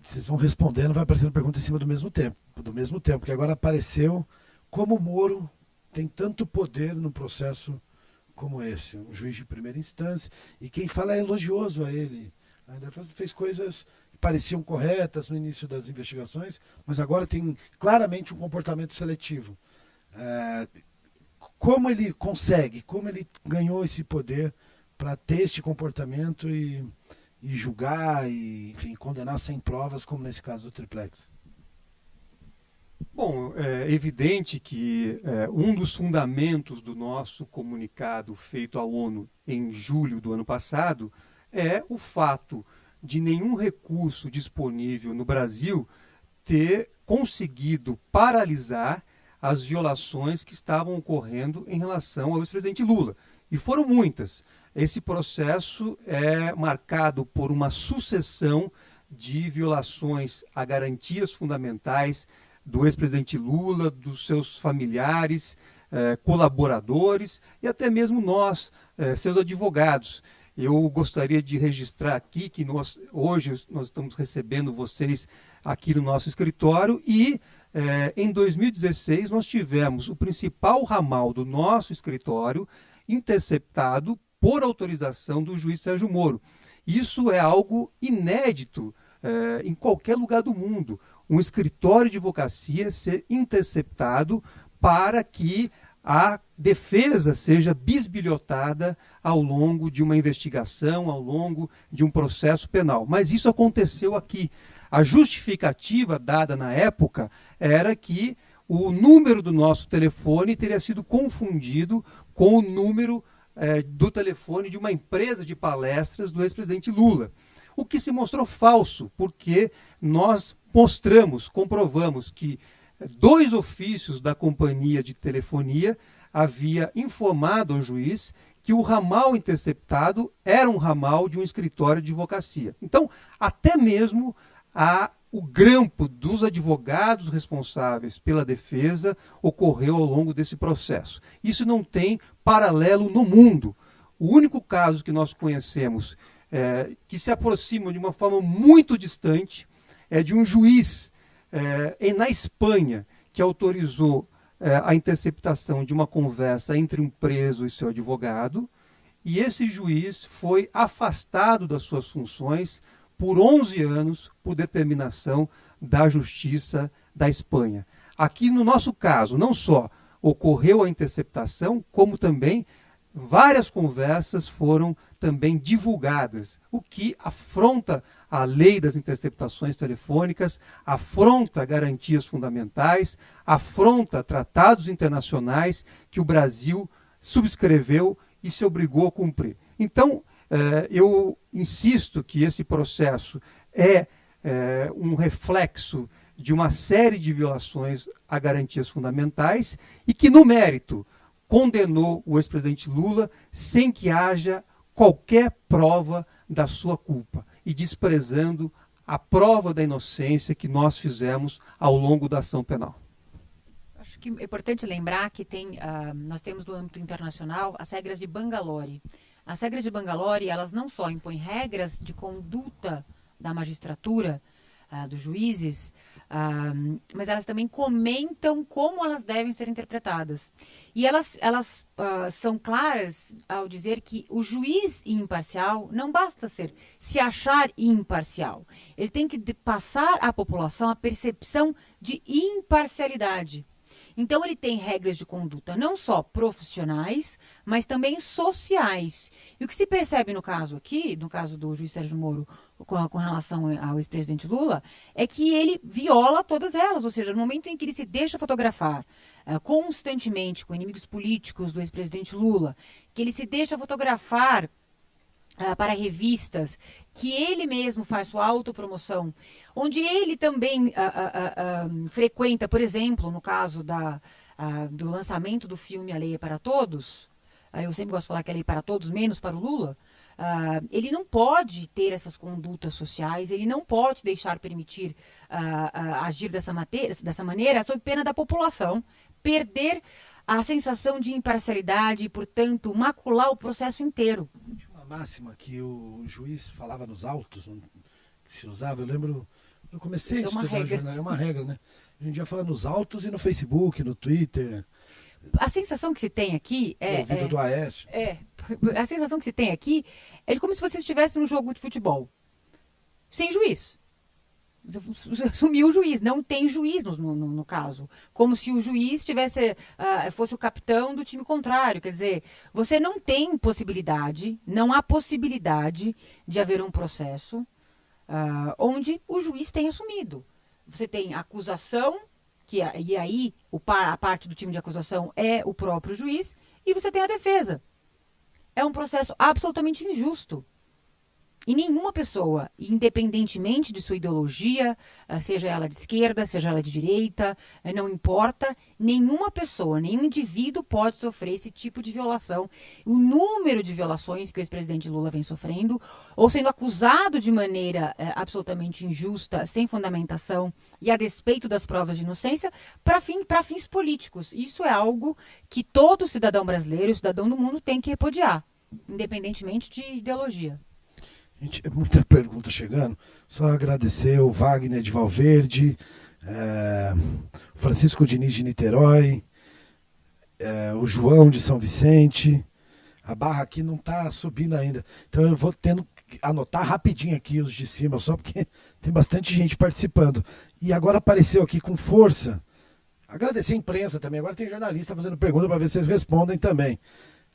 vocês vão respondendo, vai aparecendo pergunta em cima do mesmo tempo, do mesmo tempo, que agora apareceu como Moro tem tanto poder no processo como esse, um juiz de primeira instância, e quem fala é elogioso a ele. Ainda fez coisas que pareciam corretas no início das investigações, mas agora tem claramente um comportamento seletivo. É, como ele consegue, como ele ganhou esse poder para ter este comportamento e, e julgar e enfim, condenar sem provas, como nesse caso do triplex? Bom, é evidente que é, um dos fundamentos do nosso comunicado feito à ONU em julho do ano passado é o fato de nenhum recurso disponível no Brasil ter conseguido paralisar as violações que estavam ocorrendo em relação ao ex-presidente Lula. E foram muitas. Esse processo é marcado por uma sucessão de violações a garantias fundamentais do ex-presidente Lula, dos seus familiares, eh, colaboradores e até mesmo nós, eh, seus advogados. Eu gostaria de registrar aqui que nós, hoje nós estamos recebendo vocês aqui no nosso escritório e eh, em 2016 nós tivemos o principal ramal do nosso escritório interceptado por autorização do juiz Sérgio Moro. Isso é algo inédito eh, em qualquer lugar do mundo. Um escritório de advocacia ser interceptado para que a defesa seja bisbilhotada ao longo de uma investigação, ao longo de um processo penal. Mas isso aconteceu aqui. A justificativa dada na época era que o número do nosso telefone teria sido confundido com o número eh, do telefone de uma empresa de palestras do ex-presidente Lula o que se mostrou falso, porque nós mostramos, comprovamos que dois ofícios da companhia de telefonia havia informado ao juiz que o ramal interceptado era um ramal de um escritório de advocacia. Então, até mesmo a, o grampo dos advogados responsáveis pela defesa ocorreu ao longo desse processo. Isso não tem paralelo no mundo. O único caso que nós conhecemos é, que se aproximam de uma forma muito distante é de um juiz é, na Espanha que autorizou é, a interceptação de uma conversa entre um preso e seu advogado, e esse juiz foi afastado das suas funções por 11 anos por determinação da Justiça da Espanha. Aqui no nosso caso, não só ocorreu a interceptação, como também várias conversas foram também divulgadas, o que afronta a lei das interceptações telefônicas, afronta garantias fundamentais, afronta tratados internacionais que o Brasil subscreveu e se obrigou a cumprir. Então, eh, eu insisto que esse processo é eh, um reflexo de uma série de violações a garantias fundamentais e que, no mérito, condenou o ex-presidente Lula sem que haja qualquer prova da sua culpa e desprezando a prova da inocência que nós fizemos ao longo da ação penal. Acho que é importante lembrar que tem, uh, nós temos no âmbito internacional as regras de Bangalore. As regras de Bangalore, elas não só impõem regras de conduta da magistratura, uh, dos juízes, uh, mas elas também comentam como elas devem ser interpretadas. E elas, elas uh, são claras ao dizer que o juiz imparcial não basta ser se achar imparcial. Ele tem que passar à população a percepção de imparcialidade. Então, ele tem regras de conduta não só profissionais, mas também sociais. E o que se percebe no caso aqui, no caso do juiz Sérgio Moro, com, com relação ao ex-presidente Lula, é que ele viola todas elas. Ou seja, no momento em que ele se deixa fotografar uh, constantemente com inimigos políticos do ex-presidente Lula, que ele se deixa fotografar Uh, para revistas, que ele mesmo faz sua autopromoção, onde ele também uh, uh, frequenta, por exemplo, no caso da, do lançamento do filme A Lei é para Todos, eu sempre gosto de falar que a lei é para todos, menos para o Lula, ele não pode ter essas condutas sociais, ele não pode deixar permitir agir dessa, matéria, dessa maneira, sob pena da população perder a sensação de imparcialidade e, portanto, macular o processo inteiro máxima que o juiz falava nos autos, que se usava, eu lembro Eu comecei Isso a estudar é jornalismo, é uma regra, né? A gente já fala nos autos e no Facebook, no Twitter. A sensação que se tem aqui é. O é, do Aécio. É. A sensação que se tem aqui é como se você estivesse num jogo de futebol. Sem juiz. (laughs) Sumiu o juiz, não tem juiz no, no, no caso. Como se o juiz tivesse, uh, fosse o capitão do time contrário. Quer dizer, você não tem possibilidade, não há possibilidade de haver um processo uh, onde o juiz tenha assumido. Você tem acusação, que e aí o, a parte do time de acusação é o próprio juiz, e você tem a defesa. É um processo absolutamente injusto. E nenhuma pessoa, independentemente de sua ideologia, ah, seja ela de esquerda, seja ela de direita, eh, não importa, nenhuma pessoa, nenhum indivíduo pode sofrer esse tipo de violação. O número de violações que o ex-presidente Lula vem sofrendo, ou sendo acusado de maneira é, absolutamente injusta, sem fundamentação e a despeito das provas de inocência, para fim, fins políticos. Isso é algo que todo cidadão brasileiro, cidadão do mundo, tem que repudiar, independentemente de ideologia. Gente, é muita pergunta chegando. Só agradecer o Wagner de Valverde, é, Francisco Diniz de Niterói, é, o João de São Vicente. A barra aqui não está subindo ainda. Então eu vou tendo que anotar rapidinho aqui os de cima, só porque (laughs) tem bastante gente participando. E agora apareceu aqui com força. Agradecer a imprensa também. Agora tem jornalista fazendo pergunta para ver se vocês respondem também.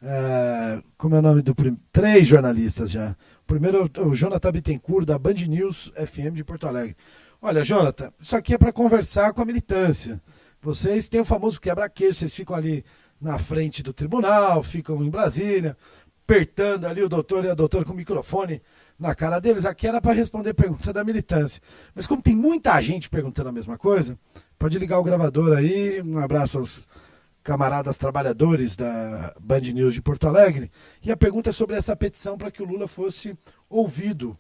É, como é o nome do primeiro? Três jornalistas já. O primeiro é o Jonathan Bittencourt, da Band News FM de Porto Alegre. Olha, Jonathan, isso aqui é para conversar com a militância. Vocês têm o famoso quebra-queijo, vocês ficam ali na frente do tribunal, ficam em Brasília, apertando ali o doutor e a doutora com o microfone na cara deles. Aqui era para responder pergunta da militância. Mas como tem muita gente perguntando a mesma coisa, pode ligar o gravador aí. Um abraço aos camaradas trabalhadores da Band News de Porto Alegre. E a pergunta é sobre essa petição para que o Lula fosse ouvido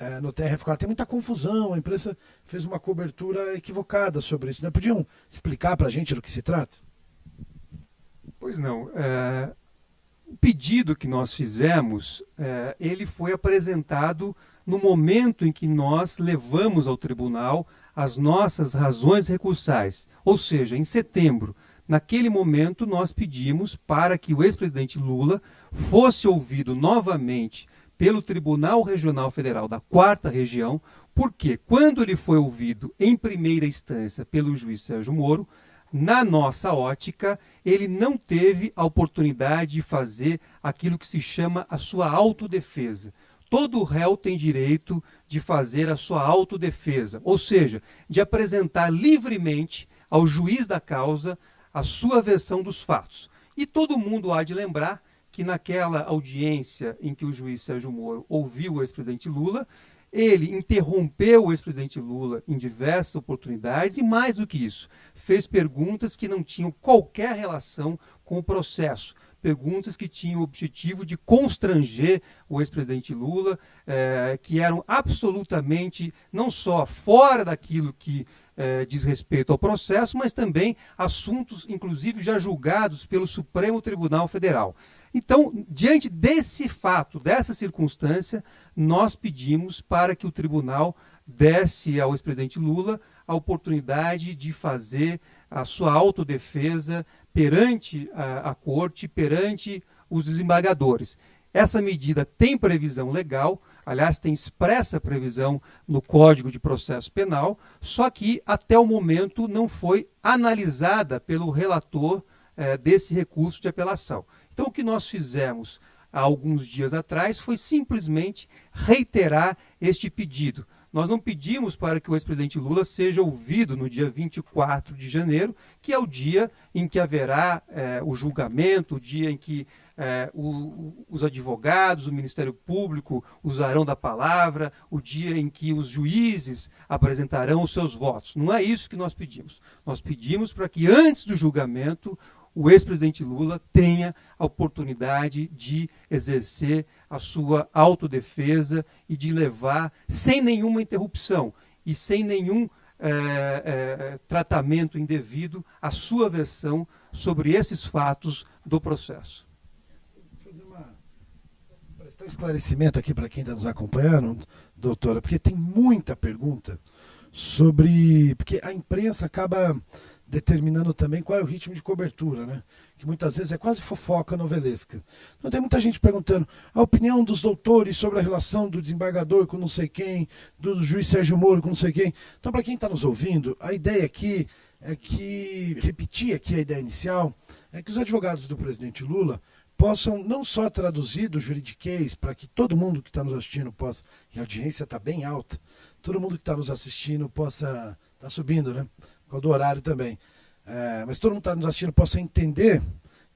é, no TRF4. Tem muita confusão, a imprensa fez uma cobertura equivocada sobre isso. Né? Podiam explicar para a gente do que se trata? Pois não. É, o pedido que nós fizemos, é, ele foi apresentado no momento em que nós levamos ao tribunal as nossas razões recursais, ou seja, em setembro. Naquele momento, nós pedimos para que o ex-presidente Lula fosse ouvido novamente pelo Tribunal Regional Federal da Quarta Região, porque quando ele foi ouvido em primeira instância pelo juiz Sérgio Moro, na nossa ótica, ele não teve a oportunidade de fazer aquilo que se chama a sua autodefesa. Todo réu tem direito de fazer a sua autodefesa, ou seja, de apresentar livremente ao juiz da causa a sua versão dos fatos. E todo mundo há de lembrar que naquela audiência em que o juiz Sérgio Moro ouviu o ex-presidente Lula, ele interrompeu o ex-presidente Lula em diversas oportunidades e, mais do que isso, fez perguntas que não tinham qualquer relação com o processo. Perguntas que tinham o objetivo de constranger o ex-presidente Lula, eh, que eram absolutamente não só fora daquilo que eh, diz respeito ao processo, mas também assuntos, inclusive, já julgados pelo Supremo Tribunal Federal. Então, diante desse fato, dessa circunstância, nós pedimos para que o tribunal desse ao ex-presidente Lula a oportunidade de fazer a sua autodefesa perante a, a corte, perante os desembargadores. Essa medida tem previsão legal, aliás, tem expressa previsão no Código de Processo Penal, só que até o momento não foi analisada pelo relator eh, desse recurso de apelação. Então, o que nós fizemos há alguns dias atrás foi simplesmente reiterar este pedido. Nós não pedimos para que o ex-presidente Lula seja ouvido no dia 24 de janeiro, que é o dia em que haverá eh, o julgamento, o dia em que é, o, os advogados, o Ministério Público usarão da palavra, o dia em que os juízes apresentarão os seus votos. Não é isso que nós pedimos. Nós pedimos para que antes do julgamento o ex-presidente Lula tenha a oportunidade de exercer a sua autodefesa e de levar, sem nenhuma interrupção e sem nenhum é, é, tratamento indevido, a sua versão sobre esses fatos do processo um esclarecimento aqui para quem está nos acompanhando. doutora, porque tem muita pergunta sobre. Porque a imprensa acaba determinando também qual é o ritmo de cobertura, né? Que muitas vezes é quase fofoca novelesca. Então tem muita gente perguntando a opinião dos doutores sobre a relação do desembargador com não sei quem, do juiz Sérgio Moro com não sei quem. Então, para quem está nos ouvindo, a ideia aqui é que, repetir aqui a ideia inicial, é que os advogados do presidente Lula possam não só traduzir do juridiquês para que todo mundo que está nos assistindo possa, e a audiência está bem alta, todo mundo que está nos assistindo possa, está subindo, né? qual do horário também. É, mas todo mundo que está nos assistindo possa entender.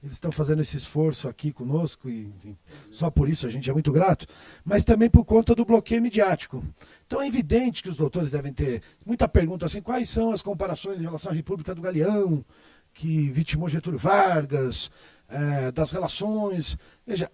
Eles estão fazendo esse esforço aqui conosco e enfim, só por isso a gente é muito grato, mas também por conta do bloqueio midiático. Então é evidente que os doutores devem ter muita pergunta assim: quais são as comparações em relação à República do Galeão, que vitimou Getúlio Vargas, é, das relações. Veja,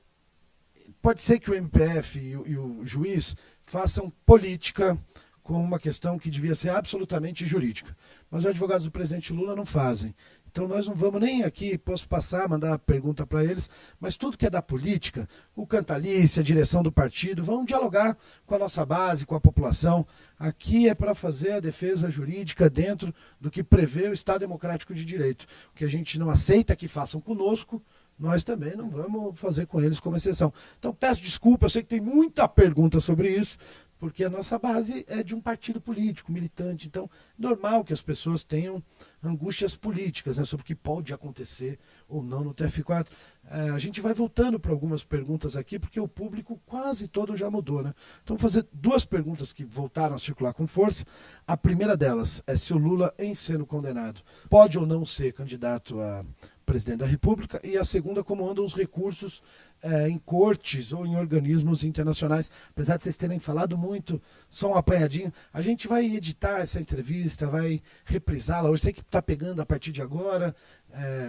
pode ser que o MPF e o, e o juiz façam política com uma questão que devia ser absolutamente jurídica. Mas os advogados do presidente Lula não fazem. Então nós não vamos nem aqui, posso passar, mandar pergunta para eles, mas tudo que é da política, o Cantalice, a direção do partido, vão dialogar com a nossa base, com a população. Aqui é para fazer a defesa jurídica dentro do que prevê o Estado Democrático de Direito. O que a gente não aceita que façam conosco, nós também não vamos fazer com eles como exceção. Então peço desculpa, eu sei que tem muita pergunta sobre isso, porque a nossa base é de um partido político, militante. Então, normal que as pessoas tenham angústias políticas né, sobre o que pode acontecer ou não no TF4. É, a gente vai voltando para algumas perguntas aqui, porque o público quase todo já mudou. Né? Então, vou fazer duas perguntas que voltaram a circular com força. A primeira delas é se o Lula, em sendo condenado, pode ou não ser candidato a presidente da República, e a segunda, como andam os recursos é, em cortes ou em organismos internacionais. Apesar de vocês terem falado muito, só um apanhadinho, a gente vai editar essa entrevista, vai reprisá-la. Hoje sei que está pegando a partir de agora,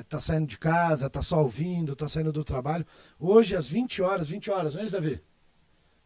está é, saindo de casa, está só ouvindo, está saindo do trabalho. Hoje, às 20 horas, 20 horas, não é isso, Davi?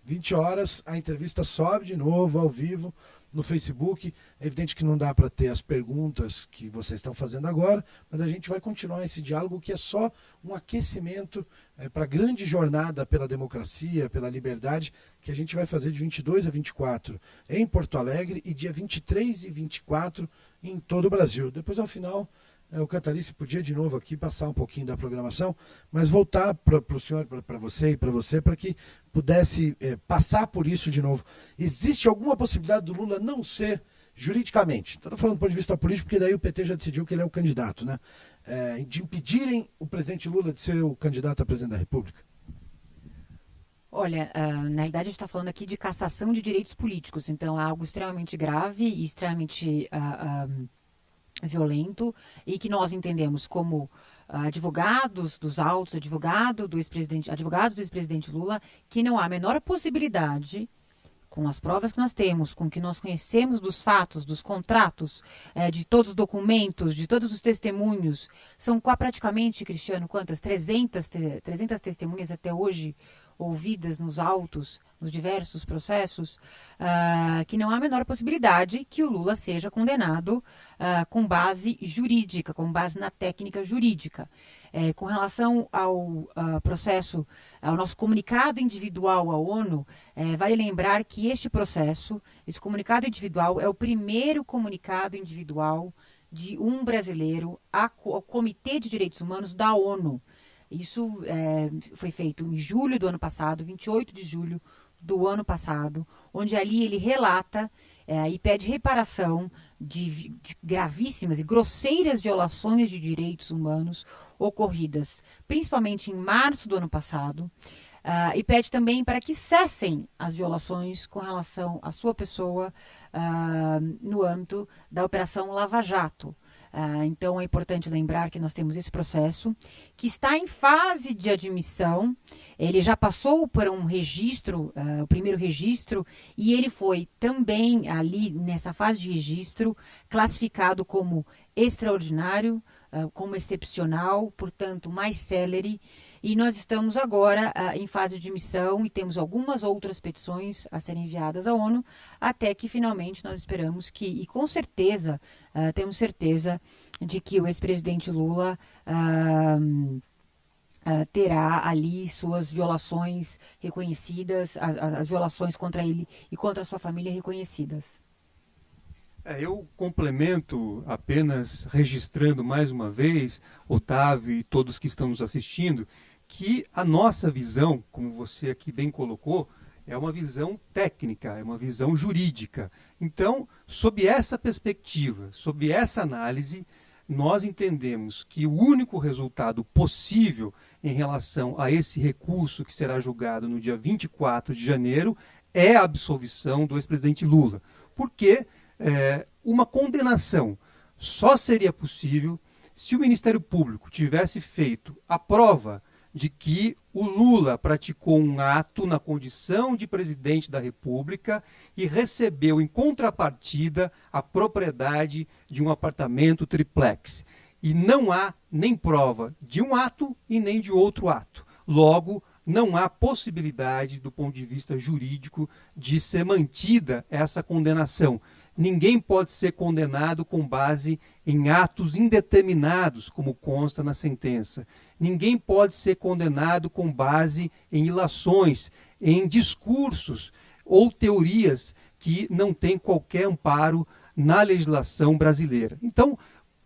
20 horas, a entrevista sobe de novo, ao vivo, no Facebook. É evidente que não dá para ter as perguntas que vocês estão fazendo agora, mas a gente vai continuar esse diálogo que é só um aquecimento é, para a grande jornada pela democracia, pela liberdade, que a gente vai fazer de 22 a 24 em Porto Alegre e dia 23 e 24 em todo o Brasil. Depois, ao final, o Catalice podia de novo aqui passar um pouquinho da programação, mas voltar para o senhor, para você e para você, para que pudesse é, passar por isso de novo. Existe alguma possibilidade do Lula não ser juridicamente? Estou falando do ponto de vista político, porque daí o PT já decidiu que ele é o candidato, né? É, de impedirem o presidente Lula de ser o candidato a presidente da República? Olha, uh, na realidade a gente está falando aqui de cassação de direitos políticos, então é algo extremamente grave e extremamente uh, violento e que nós entendemos como advogados dos autos, advogado do ex-presidente, advogados do ex-presidente Lula, que não há a menor possibilidade com as provas que nós temos, com o que nós conhecemos dos fatos, dos contratos, é, de todos os documentos, de todos os testemunhos, são praticamente, Cristiano, quantas? 300, 300 testemunhas até hoje ouvidas nos autos, nos diversos processos, uh, que não há a menor possibilidade que o Lula seja condenado uh, com base jurídica, com base na técnica jurídica. É, com relação ao uh, processo, ao nosso comunicado individual à ONU, é, vale lembrar que este processo, esse comunicado individual, é o primeiro comunicado individual de um brasileiro ao Comitê de Direitos Humanos da ONU. Isso é, foi feito em julho do ano passado, 28 de julho do ano passado, onde ali ele relata é, e pede reparação de, de, gravíssimas e grosseiras violações de direitos humanos ocorridas, principalmente em março do ano passado, uh, e pede também para que cessem as violações com relação à sua pessoa uh, no âmbito da Operação Lava Jato. Ah, então é importante lembrar que nós temos esse processo que está em fase de admissão. Ele já passou por um registro, uh, o primeiro registro, e ele foi também ali nessa fase de registro classificado como extraordinário, uh, como excepcional, portanto mais célere. E nós estamos agora uh, em fase de missão e temos algumas outras petições a serem enviadas à ONU, até que finalmente nós esperamos que, e com certeza, uh, temos certeza de que o ex-presidente Lula uh, terá ali suas violações reconhecidas, as, as, violações contra ele e contra sua família reconhecidas. É, eu complemento apenas registrando mais uma vez, Otávio e todos que estão nos assistindo, que a nossa visão, como você aqui bem colocou, é uma visão técnica, é uma visão jurídica. Então, sob essa perspectiva, sob essa análise, nós entendemos que o único resultado possível em relação a esse recurso que será julgado no dia 24 de janeiro é a absolvição do ex-presidente Lula. Porque é, uma condenação só seria possível se o Ministério Público tivesse feito a prova de que o Lula praticou um ato na condição de presidente da República e recebeu em contrapartida a propriedade de um apartamento triplex. E não há nem prova de um ato e nem de outro ato. Logo, não há possibilidade, do ponto de vista jurídico, de ser mantida essa condenação. Ninguém pode ser condenado com base em atos indeterminados, como consta na sentença. Ninguém pode ser condenado com base em ilações, em discursos ou teorias que não têm qualquer amparo na legislação brasileira. Então,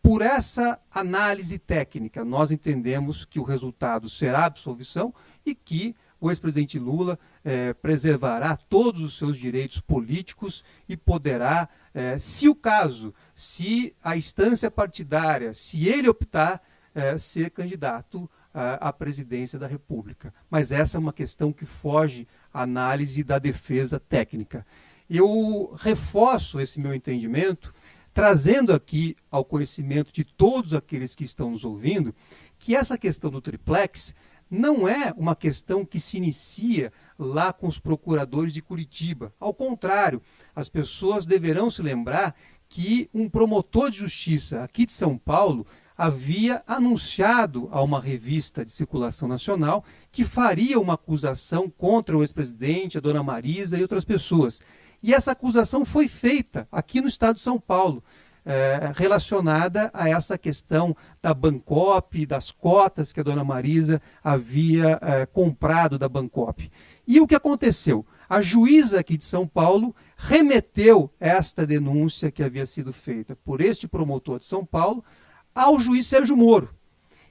por essa análise técnica, nós entendemos que o resultado será absolvição e que o ex-presidente Lula eh, preservará todos os seus direitos políticos e poderá, eh, se o caso, se a instância partidária, se ele optar, é, ser candidato à, à presidência da República. Mas essa é uma questão que foge à análise da defesa técnica. Eu reforço esse meu entendimento trazendo aqui ao conhecimento de todos aqueles que estão nos ouvindo que essa questão do triplex não é uma questão que se inicia lá com os procuradores de Curitiba. Ao contrário, as pessoas deverão se lembrar que um promotor de justiça aqui de São Paulo havia anunciado a uma revista de circulação nacional que faria uma acusação contra o ex-presidente, a dona Marisa e outras pessoas. E essa acusação foi feita aqui no estado de São Paulo, é, relacionada a essa questão da Bancop, das cotas que a dona Marisa havia é, comprado da Bancop. E o que aconteceu? A juíza aqui de São Paulo remeteu esta denúncia que havia sido feita por este promotor de São Paulo ao juiz Sérgio Moro.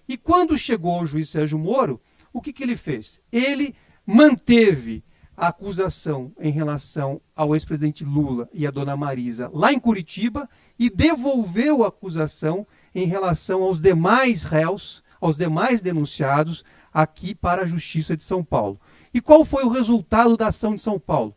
E quando chegou ao juiz Sérgio Moro, o que, que ele fez? Ele manteve a acusação em relação ao ex-presidente Lula e a dona Marisa lá em Curitiba e devolveu a acusação em relação aos demais réus, aos demais denunciados aqui para a Justiça de São Paulo. E qual foi o resultado da ação de São Paulo?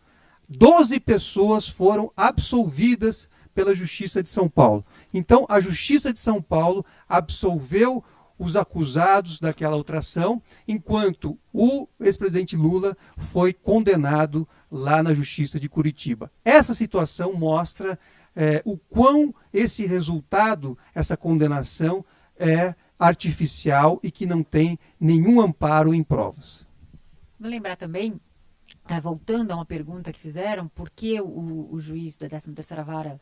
Doze pessoas foram absolvidas pela Justiça de São Paulo. Então, a Justiça de São Paulo absolveu os acusados daquela outra ação, enquanto o ex-presidente Lula foi condenado lá na Justiça de Curitiba. Essa situação mostra é, o quão esse resultado, essa condenação, é artificial e que não tem nenhum amparo em provas. Vou lembrar também, é, voltando a uma pergunta que fizeram, por que o, o juiz da 13ª Vara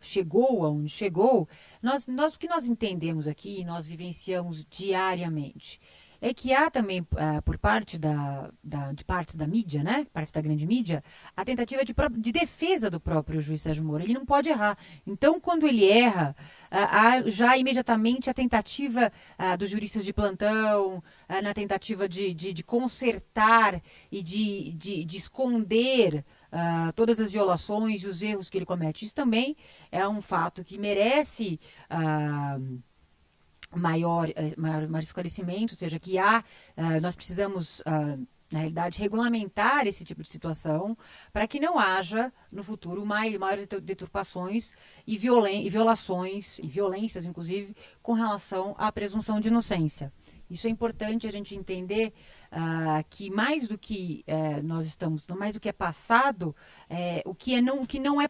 chegou aonde chegou, nós, nós, o que nós entendemos aqui, nós vivenciamos diariamente, é que há também, uh, por parte da, da, de partes da mídia, né, partes da grande mídia, a tentativa de, de defesa do próprio juiz Sérgio Moro. Ele não pode errar. Então, quando ele erra, uh, há já imediatamente a tentativa uh, dos juristas de plantão, na tentativa de, de, de, consertar e de, de, de esconder Uh, todas as violações e os erros que ele comete. Isso também é um fato que merece uh, maior, eh, maior, maior, esclarecimento, ou seja, que há, uh, nós precisamos na realidade, regulamentar esse tipo de situação para que não haja, no futuro, maiores maior deturpações e, violen e violações, e violências, inclusive, com relação à presunção de inocência. Isso é importante a gente entender uh, que mais do que uh, nós estamos, mais do que é passado, uh, o que é não, o que não é,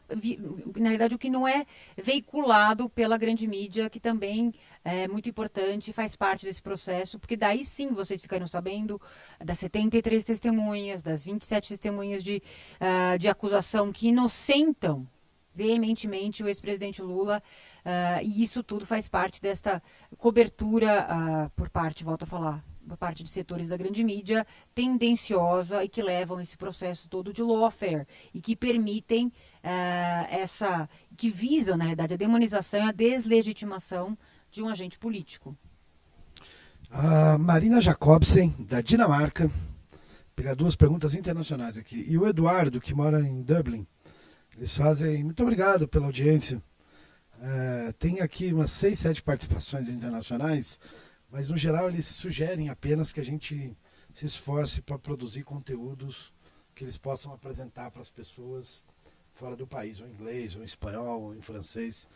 na verdade, o que não é veiculado pela grande mídia, que também é muito importante, faz parte desse processo, porque daí sim vocês ficariam sabendo das 73 testemunhas, das 27 testemunhas de, uh, de acusação que inocentam veementemente o ex-presidente Lula Uh, e isso tudo faz parte desta cobertura uh, por parte, volto a falar, parte de setores da grande mídia, tendenciosa e que levam esse processo todo de lawfare e que permitem uh, essa, que visam, na verdade, a demonização e a deslegitimação de um agente político. A Marina Jacobsen, da Dinamarca, pegar duas perguntas internacionais aqui. E o Eduardo, que mora em Dublin, eles fazem. Muito obrigado pela audiência. É, tem aqui umas seis, sete participações internacionais, mas no geral eles sugerem apenas que a gente se esforce para produzir conteúdos que eles possam apresentar para as pessoas fora do país, ou em inglês, ou em espanhol, ou em francês,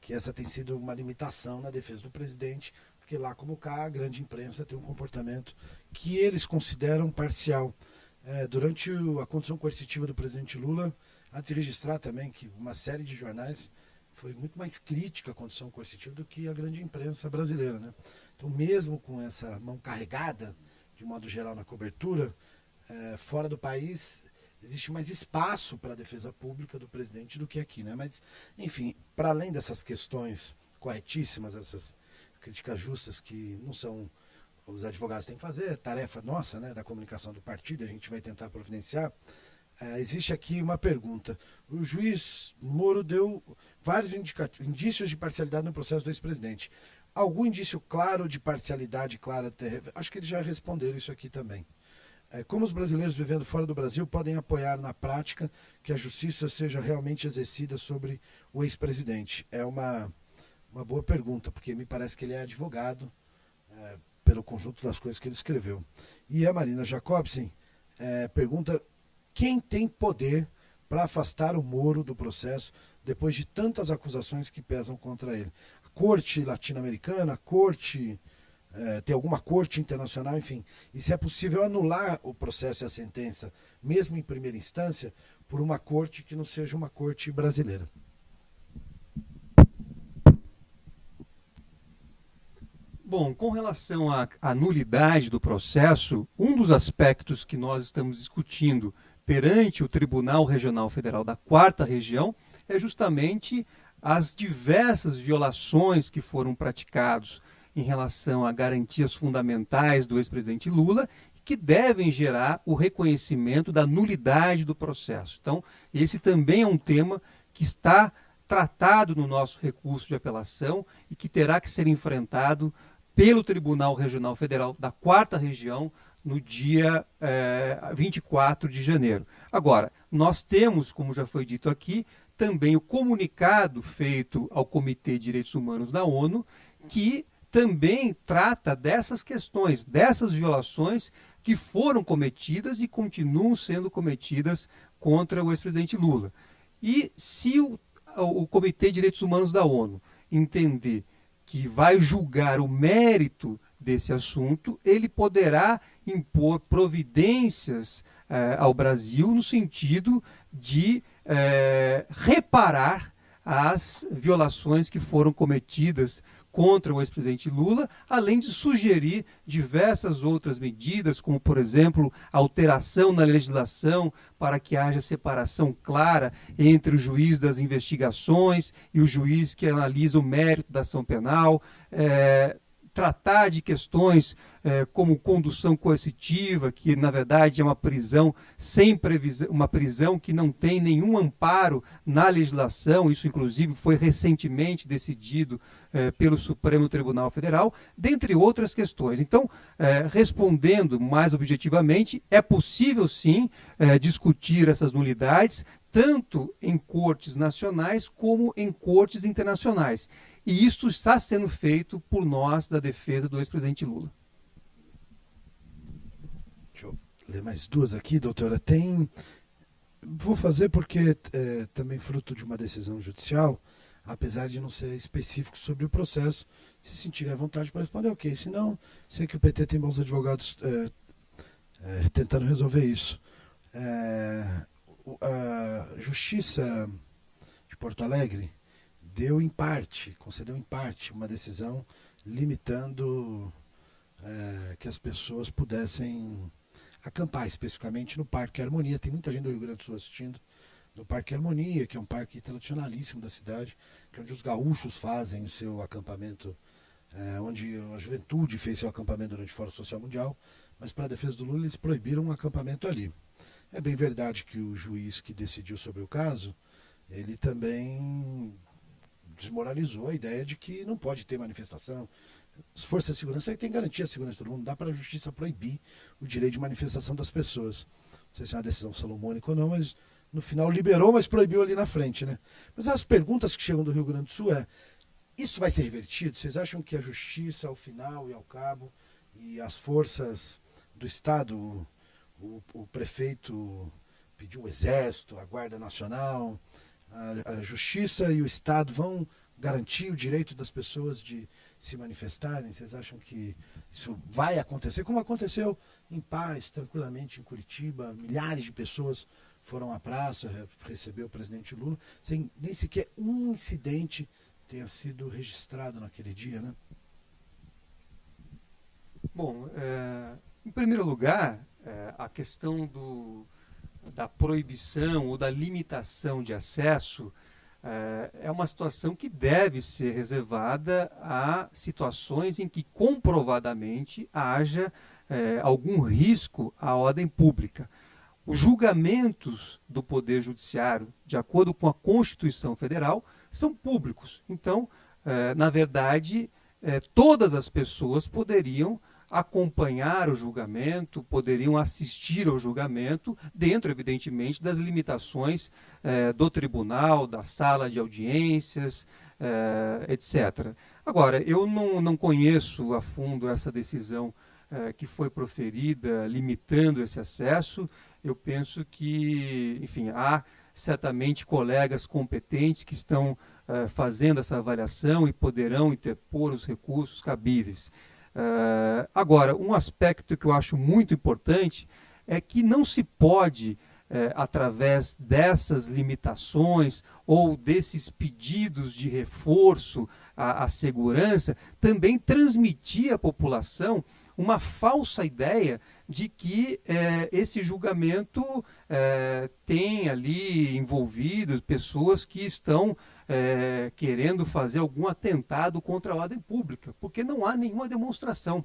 que essa tem sido uma limitação na defesa do presidente, porque lá como cá a grande imprensa tem um comportamento que eles consideram parcial. É, durante a condição coercitiva do presidente Lula, antes de registrar também que uma série de jornais foi muito mais crítica à condição coercitiva do que a grande imprensa brasileira. Né? Então, mesmo com essa mão carregada, de modo geral, na cobertura, é, fora do país existe mais espaço para a defesa pública do presidente do que aqui. Né? Mas, enfim, para além dessas questões corretíssimas, essas críticas justas que não são os advogados têm que fazer, é tarefa nossa, né, da comunicação do partido, a gente vai tentar providenciar. É, existe aqui uma pergunta. O juiz Moro deu vários indícios de parcialidade no processo do ex-presidente. Algum indício claro de parcialidade clara? Acho que eles já responderam isso aqui também. É, como os brasileiros vivendo fora do Brasil podem apoiar na prática que a justiça seja realmente exercida sobre o ex-presidente? É uma uma boa pergunta, porque me parece que ele é advogado é, pelo conjunto das coisas que ele escreveu. E a Marina Jacobsen é, pergunta quem tem poder para afastar o Moro do processo depois de tantas acusações que pesam contra ele. A corte latino-americana, a corte. É, tem alguma corte internacional, enfim. E se é possível anular o processo e a sentença, mesmo em primeira instância, por uma corte que não seja uma corte brasileira. Bom, com relação à, à nulidade do processo, um dos aspectos que nós estamos discutindo perante o Tribunal Regional Federal da Quarta Região é justamente as diversas violações que foram praticados em relação a garantias fundamentais do ex-presidente Lula que devem gerar o reconhecimento da nulidade do processo. Então, esse também é um tema que está tratado no nosso recurso de apelação e que terá que ser enfrentado pelo Tribunal Regional Federal da Quarta Região no dia eh, 24 de janeiro. Agora, nós temos, como já foi dito aqui, também o comunicado feito ao Comitê de Direitos Humanos da ONU, que também trata dessas questões, dessas violações que foram cometidas e continuam sendo cometidas contra o ex-presidente Lula. E se o, o Comitê de Direitos Humanos da ONU entender que vai julgar o mérito desse assunto, ele poderá impor providências eh, ao Brasil no sentido de eh, reparar as violações que foram cometidas contra o ex-presidente Lula, além de sugerir diversas outras medidas, como, por exemplo, alteração na legislação para que haja separação clara entre o juiz das investigações e o juiz que analisa o mérito da ação penal, é, tratar de questões é, como condução coercitiva, que na verdade é uma prisão sem previsão, uma prisão que não tem nenhum amparo na legislação, isso inclusive foi recentemente decidido é, pelo Supremo Tribunal Federal, dentre outras questões. Então, é, respondendo mais objetivamente, é possível sim discutir essas nulidades, tanto em cortes nacionais como em cortes internacionais. E isso está sendo feito por nós da defesa do ex-presidente Lula. Deixa eu ler mais duas aqui, doutora. Tem. Vou fazer porque é também fruto de uma decisão judicial, apesar de não ser específico sobre o processo. Se sentirem à vontade para responder, ok. Se não, sei que o PT tem bons advogados é, é, tentando resolver isso. É, a Justiça de Porto Alegre deu em parte, concedeu em parte uma decisão limitando é, que as pessoas pudessem acampar especificamente no Parque Harmonia. Tem muita gente do Rio Grande do Sul assistindo. no Parque Harmonia, que é um parque tradicionalíssimo da cidade, que é onde os gaúchos fazem o seu acampamento, é, onde a juventude fez seu acampamento durante o Fórum Social Mundial, mas para a defesa do Lula eles proibiram um acampamento ali. É bem verdade que o juiz que decidiu sobre o caso, ele também desmoralizou a ideia de que não pode ter manifestação. As forças de segurança têm garantia a segurança de todo mundo, não dá para a justiça proibir o direito de manifestação das pessoas. Não sei se é uma decisão salomônica ou não, mas no final liberou, mas proibiu ali na frente, né? Mas as perguntas que chegam do Rio Grande do Sul é: isso vai ser revertido? Vocês acham que a justiça, ao final e ao cabo, e as forças do Estado, o, o prefeito pediu o Exército, a Guarda Nacional, a, a Justiça e o Estado vão garantir o direito das pessoas de se manifestarem? Vocês acham que isso vai acontecer? Como aconteceu em paz, tranquilamente, em Curitiba, milhares de pessoas foram à praça receber o presidente Lula, sem nem sequer um incidente tenha sido registrado naquele dia, né? Bom, é, em primeiro lugar, é, a questão do, da proibição ou da limitação de acesso é, é uma situação que deve ser reservada a situações em que comprovadamente haja é, algum risco à ordem pública. Os julgamentos do Poder Judiciário, de acordo com a Constituição Federal, são públicos. Então, eh, na verdade, eh, todas as pessoas poderiam acompanhar o julgamento, poderiam assistir ao julgamento, dentro, evidentemente, das limitações eh, do tribunal, da sala de audiências, etc. Agora, eu não, não conheço a fundo essa decisão que foi proferida limitando esse acesso eu penso que, enfim, há certamente colegas competentes que estão uh, fazendo essa avaliação e poderão interpor os recursos cabíveis. Uh, agora, um aspecto que eu acho muito importante é que não se pode, uh, através dessas limitações ou desses pedidos de reforço à, à segurança, também transmitir à população uma falsa ideia de que é, esse julgamento é, tem ali envolvidos pessoas que estão é, querendo fazer algum atentado contra a ordem pública, porque não há nenhuma demonstração.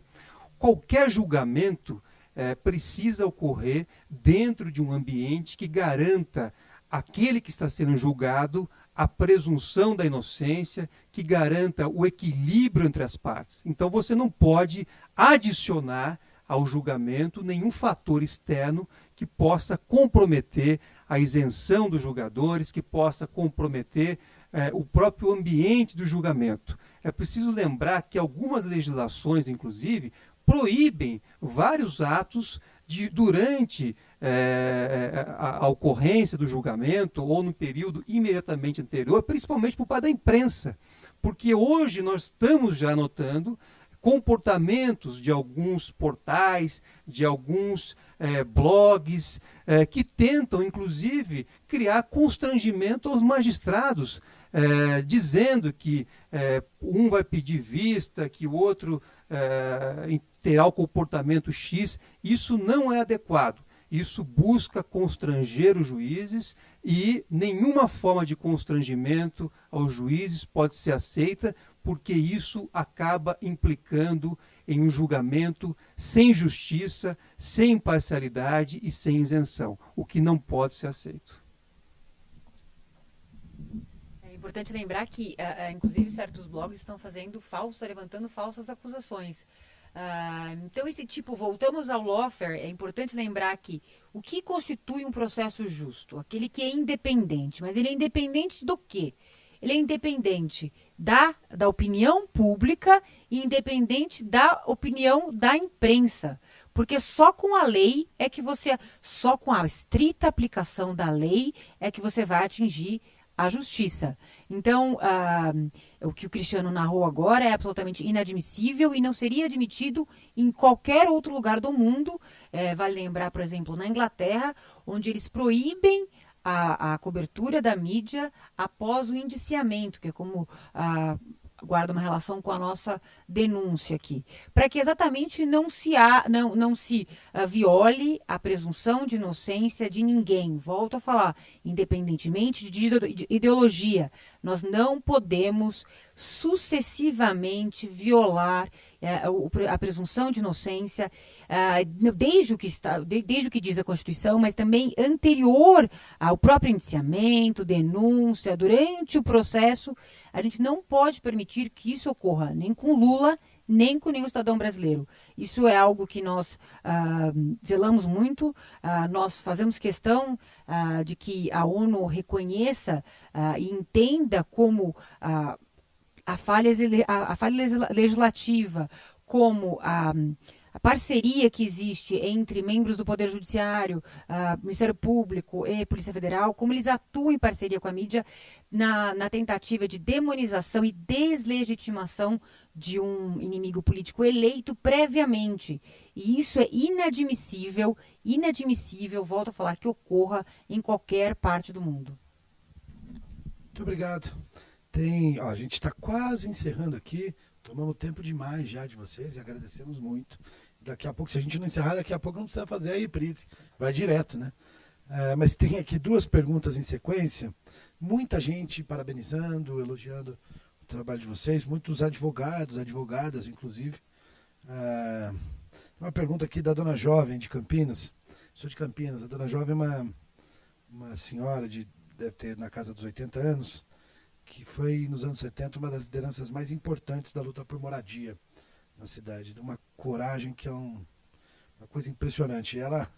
Qualquer julgamento é, precisa ocorrer dentro de um ambiente que garanta aquele que está sendo julgado a presunção da inocência, que garanta o equilíbrio entre as partes. Então você não pode adicionar ao julgamento nenhum fator externo que possa comprometer a isenção dos julgadores, que possa comprometer é, o próprio ambiente do julgamento. É preciso lembrar que algumas legislações, inclusive, proíbem vários atos de, durante é, a, a, ocorrência do julgamento ou no período imediatamente anterior, principalmente por parte da imprensa. Porque hoje nós estamos já notando comportamentos de alguns portais, de alguns é, blogs, é, que tentam, inclusive, criar constrangimento aos magistrados, é, dizendo que é, um vai pedir vista, que o outro é, terá o comportamento X. Isso não é adequado. Isso busca constranger os juízes e nenhuma forma de constrangimento aos juízes pode ser aceita, porque isso acaba implicando em um julgamento sem justiça, sem imparcialidade e sem isenção, o que não pode ser aceito. É importante lembrar que, uh, inclusive, certos blogs estão fazendo falsos, levantando falsas acusações. Uh, então, esse tipo, voltamos ao lawfare, é importante lembrar que o que constitui um processo justo? Aquele que é independente. Mas ele é independente do quê? ele é independente da, da opinião pública e independente da opinião da imprensa. Porque só com a lei é que você, só com a estrita aplicação da lei é que você vai atingir a justiça. Então, ah, o que o Cristiano narrou agora é absolutamente inadmissível e não seria admitido em qualquer outro lugar do mundo. É, vale lembrar, por exemplo, na Inglaterra, onde eles proíbem a, a cobertura da mídia após o indiciamento, que é como a, guarda uma relação com a nossa denúncia aqui, para que exatamente não se, há, não, não se uh, viole a presunção de inocência de ninguém. Volto a falar, independentemente de ideologia, nós não podemos sucessivamente violar a presunção de inocência uh, desde o que está, desde o que diz a Constituição, mas também anterior ao próprio indiciamento, denúncia, durante o processo, a gente não pode permitir que isso ocorra nem com Lula, nem com nenhum cidadão brasileiro. Isso é algo que nós ah, zelamos muito, ah, nós fazemos questão ah, de que a ONU reconheça ah, e entenda como ah, a, falha, a, falha legislativa, como a a parceria que existe entre membros do Poder Judiciário, Ministério Público e Polícia Federal, como eles atuam em parceria com a mídia na, na tentativa de demonização e deslegitimação de um inimigo político eleito previamente. E isso é inadmissível, inadmissível, volto a falar, que ocorra em qualquer parte do mundo. Muito obrigado. Tem, ó, a gente está quase encerrando aqui. Tomamos tempo demais já de vocês e agradecemos muito daqui a pouco, se a gente não encerrar, daqui a pouco não precisa fazer a reprise, vai direto, né? É, mas tem aqui duas perguntas em sequência. Muita gente parabenizando, elogiando o trabalho de vocês, muitos advogados, advogadas, inclusive. É, uma pergunta aqui da dona Jovem de Campinas. Sou de Campinas. A dona Jovem é uma, uma senhora de deve ter na casa dos 80 anos, que foi nos anos 70 uma das lideranças mais importantes da luta por moradia na cidade, de uma coragem que é um, uma coisa impressionante. Ela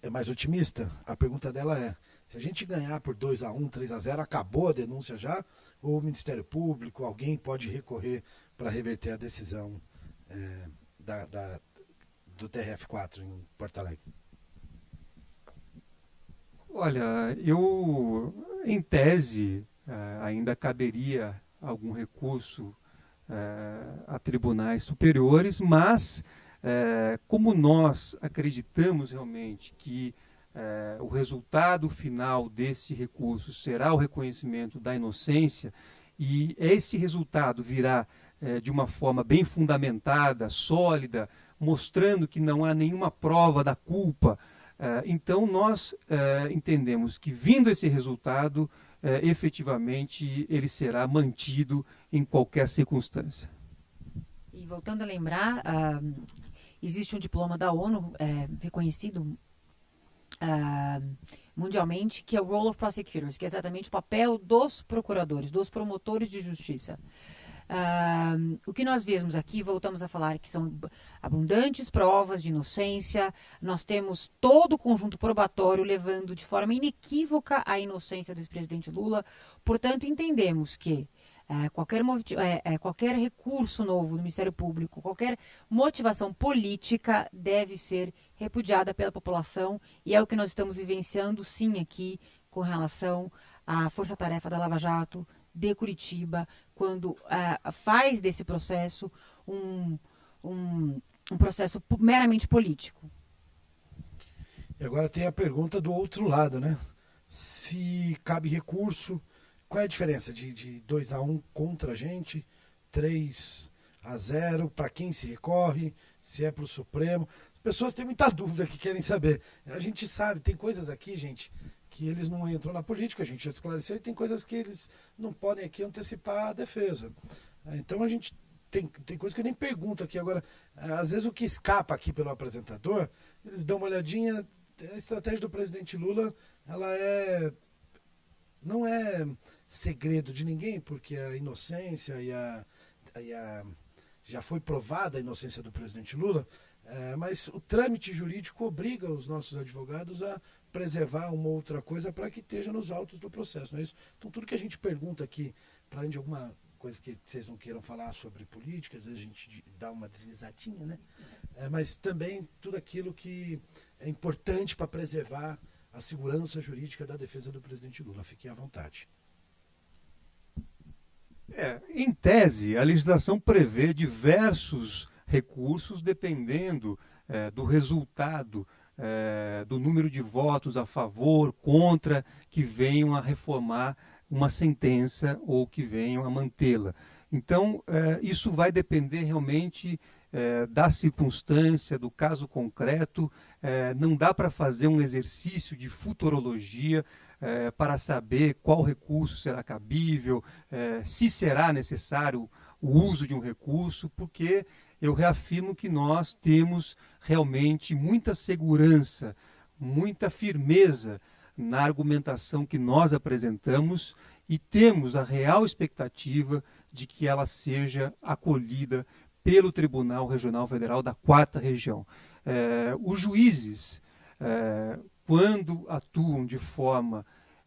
é mais otimista. A pergunta dela é: se a gente ganhar por 2 a 1 3 a 0 acabou a denúncia já? Ou o Ministério Público, alguém pode recorrer para reverter a decisão é, da, da, do TRF4 em Porto Alegre? Olha, eu, em tese, é, ainda caberia algum recurso é, a tribunais superiores, mas é, como nós acreditamos realmente que é, o resultado final desse recurso será o reconhecimento da inocência e esse resultado virá de uma forma bem fundamentada, sólida, mostrando que não há nenhuma prova da culpa. então nós entendemos que vindo esse resultado é, efetivamente ele será mantido em qualquer circunstância. E voltando a lembrar, uh, existe um diploma da ONU é, reconhecido uh, mundialmente, que é o Role of Prosecutors, que é exatamente o papel dos procuradores, dos promotores de justiça. Uh, o que nós vemos aqui, voltamos a falar que são abundantes provas de inocência, nós temos todo o conjunto probatório levando de forma inequívoca a inocência do ex-presidente Lula, portanto, entendemos que é, qualquer, é, é, qualquer recurso novo do Ministério Público, qualquer motivação política deve ser repudiada pela população e é o que nós estamos vivenciando sim aqui com relação à força-tarefa da Lava Jato de Curitiba, quando uh, faz desse processo um, um, um processo meramente político. E agora tem a pergunta do outro lado, né? Se cabe recurso, qual é a diferença de, de 2 a 1 um contra a gente, 3 a 0, para quem se recorre, se é para o Supremo? As pessoas têm muita (laughs) dúvida que querem saber. A gente sabe, tem coisas aqui, gente, que eles não entram na política, a gente já esclareceu, e tem coisas que eles não podem aqui antecipar a defesa. Então a gente tem, tem coisas que eu nem pergunto aqui. Agora, às vezes o que escapa aqui pelo apresentador, eles dão uma olhadinha. A estratégia do presidente Lula, ela é. Não é segredo de ninguém, porque a inocência e a, e a já foi provada a inocência do presidente Lula, é, mas o trâmite jurídico obriga os nossos advogados a preservar uma outra coisa para que esteja nos autos do processo, não é isso? Então, tudo que a gente pergunta aqui, para além de alguma coisa que vocês não queiram falar sobre política, às vezes a gente dá uma deslizadinha, né? É, mas também tudo aquilo que é importante para preservar a segurança jurídica da defesa do presidente Lula. Fiquem à vontade. É, em tese, a legislação prevê diversos recursos dependendo é, do resultado é, do número de votos a favor, contra, que venham a reformar uma sentença ou que venham a mantê-la. Então, é, isso vai depender realmente é, da circunstância, do caso concreto. É, não dá para fazer um exercício de futurologia é, para saber qual recurso será cabível, se será necessário o uso de um recurso, porque eu reafirmo que nós temos realmente muita segurança, muita firmeza na argumentação que nós apresentamos e temos a real expectativa de que ela seja acolhida pelo Tribunal Regional Federal da Quarta Região. É, os juízes, é, quando atuam de forma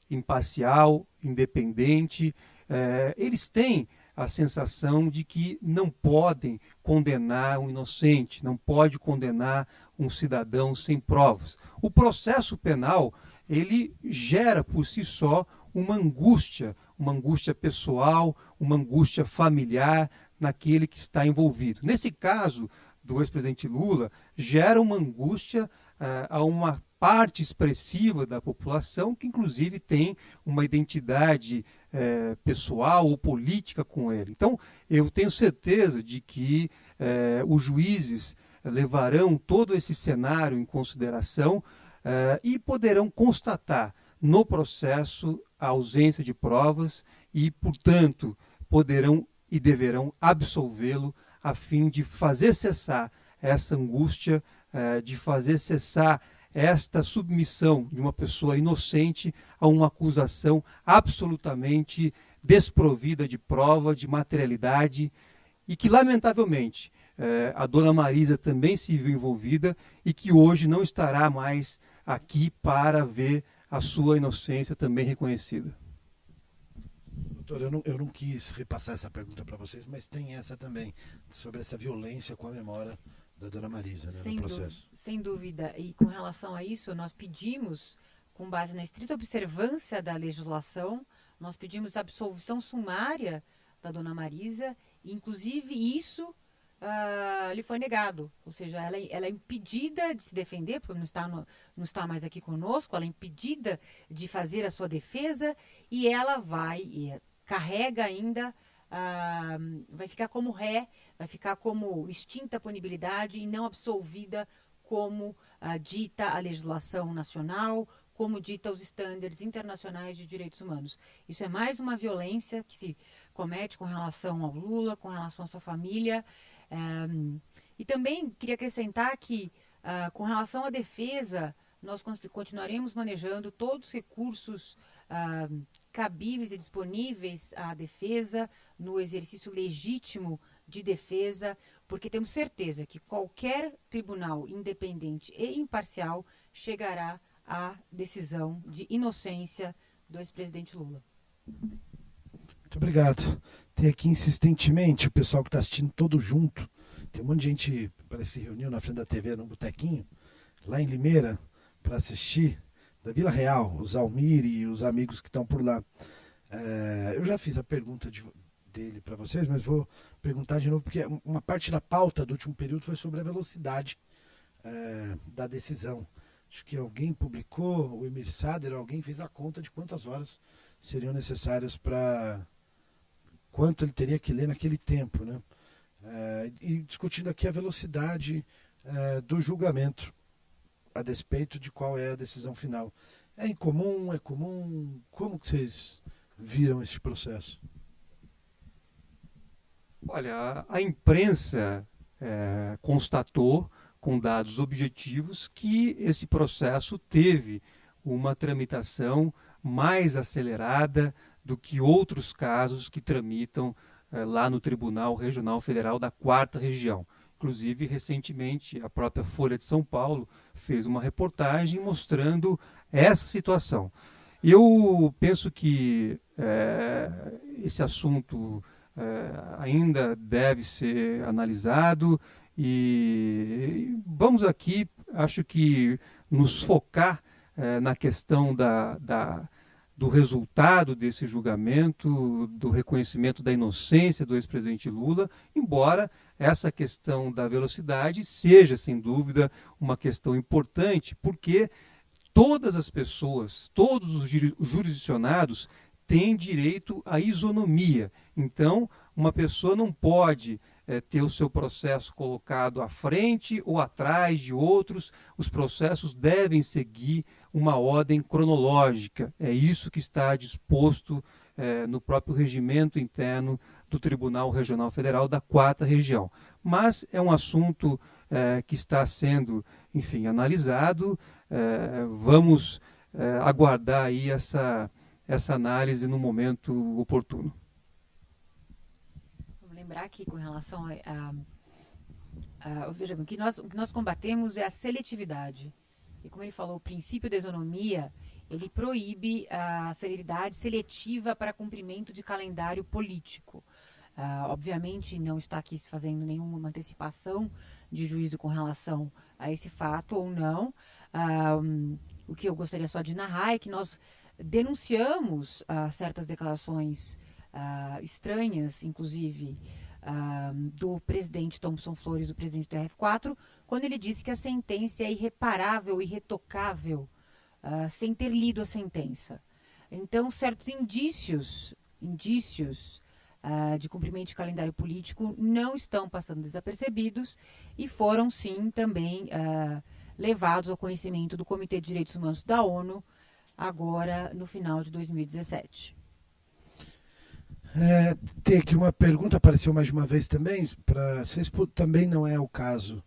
imparcial, independente, é, eles têm a sensação de que não podem condenar um inocente, não pode condenar um cidadão sem provas. O processo penal, ele gera por si só uma angústia, uma angústia pessoal, uma angústia familiar naquele que está envolvido. Nesse caso do ex-presidente Lula, gera uma angústia uh, a uma parte expressiva da população que, inclusive, tem uma identidade uh, pessoal ou política com ele. Então, eu tenho certeza de que uh, os juízes levarão todo esse cenário em consideração e poderão constatar no processo a ausência de provas e, portanto, poderão e deverão absolvê-lo a fim de fazer cessar essa angústia, eh, de fazer cessar esta submissão de uma pessoa inocente a uma acusação absolutamente desprovida de prova, de materialidade, e que, lamentavelmente, eh, a dona Marisa também se viu envolvida e que hoje não estará mais aqui para ver a sua inocência também reconhecida. Doutor, eu não, eu não quis repassar essa pergunta para vocês, mas tem essa também, sobre essa violência com a memória da dona Marisa né, sem no processo. sem dúvida. E com relação a isso, nós pedimos, com base na estrita observância da legislação, nós pedimos absolvição sumária da dona Marisa, e inclusive isso uh, lhe foi negado. Ou seja, ela, ela, é impedida de se defender, porque não está, no, não está mais aqui conosco, ela é impedida de fazer a sua defesa e ela vai, e carrega ainda. Uh, vai ficar como ré, vai ficar como extinta a punibilidade e não absolvida como uh, dita a legislação nacional, como dita os estándares internacionais de direitos humanos. Isso é mais uma violência que se comete com relação ao Lula, com relação à sua família, um, e também queria acrescentar que, uh, com relação à defesa, nós continuaremos manejando todos os recursos uh, cabíveis e disponíveis à defesa, no exercício legítimo de defesa, porque temos certeza que qualquer tribunal independente e imparcial chegará à decisão de inocência do ex-presidente Lula. Muito obrigado. Tem aqui insistentemente o pessoal que está assistindo todo junto. Tem um monte de gente parece se reuniu na frente da TV no botequinho, lá em Limeira, para assistir, da Vila Real, os Almir e os amigos que estão por lá. É, eu já fiz a pergunta de, dele para vocês, mas vou perguntar de novo, porque uma parte da pauta do último período foi sobre a velocidade é, da decisão. Acho que alguém publicou, o Emir Sader, alguém fez a conta de quantas horas seriam necessárias para quanto ele teria que ler naquele tempo, né? É, e discutindo aqui a velocidade é, do julgamento a despeito de qual é a decisão final. É incomum, é comum? Como que vocês viram esse processo? Olha, a imprensa é, constatou com dados objetivos que esse processo teve uma tramitação mais acelerada do que outros casos que tramitam eh, lá no Tribunal Regional Federal da Quarta Região. Inclusive, recentemente, a própria Folha de São Paulo fez uma reportagem mostrando essa situação. Eu penso que é, esse assunto é, ainda deve ser analisado e vamos aqui, acho que, nos focar é, na questão da, da, do resultado desse julgamento, do reconhecimento da inocência do ex-presidente Lula, embora essa questão da velocidade seja, sem dúvida, uma questão importante, porque todas as pessoas, todos os jurisdicionados têm direito à isonomia. Então, uma pessoa não pode é, ter o seu processo colocado à frente ou atrás de outros. Os processos devem seguir uma ordem cronológica. É isso que está disposto é, no próprio regimento interno do Tribunal Regional Federal da Quarta Região. Mas é um assunto é, que está sendo, enfim, analisado. É, vamos é, aguardar aí essa, essa análise no momento oportuno. Vamos lembrar que com relação a, a, a veja bem, que nós, o que nós combatemos é a seletividade. E como ele falou, o princípio da isonomia, ele proíbe a celeridade seletiva para cumprimento de calendário político. Uh, obviamente, não está aqui se fazendo nenhuma antecipação de juízo com relação a esse fato ou não. Uh, o que eu gostaria só de narrar é que nós denunciamos uh, certas declarações estranhas, inclusive do presidente Thompson Flores, do presidente do RF4, quando ele disse que a sentença é irreparável, irretocável, sem ter lido a sentença. Então, certos indícios, indícios uh, de cumprimento de calendário político não estão passando desapercebidos e foram, sim, também uh, levados ao conhecimento do Comitê de Direitos Humanos da ONU, agora no final de 2017. É, tem aqui uma pergunta, apareceu mais uma vez também, para vocês também não é o caso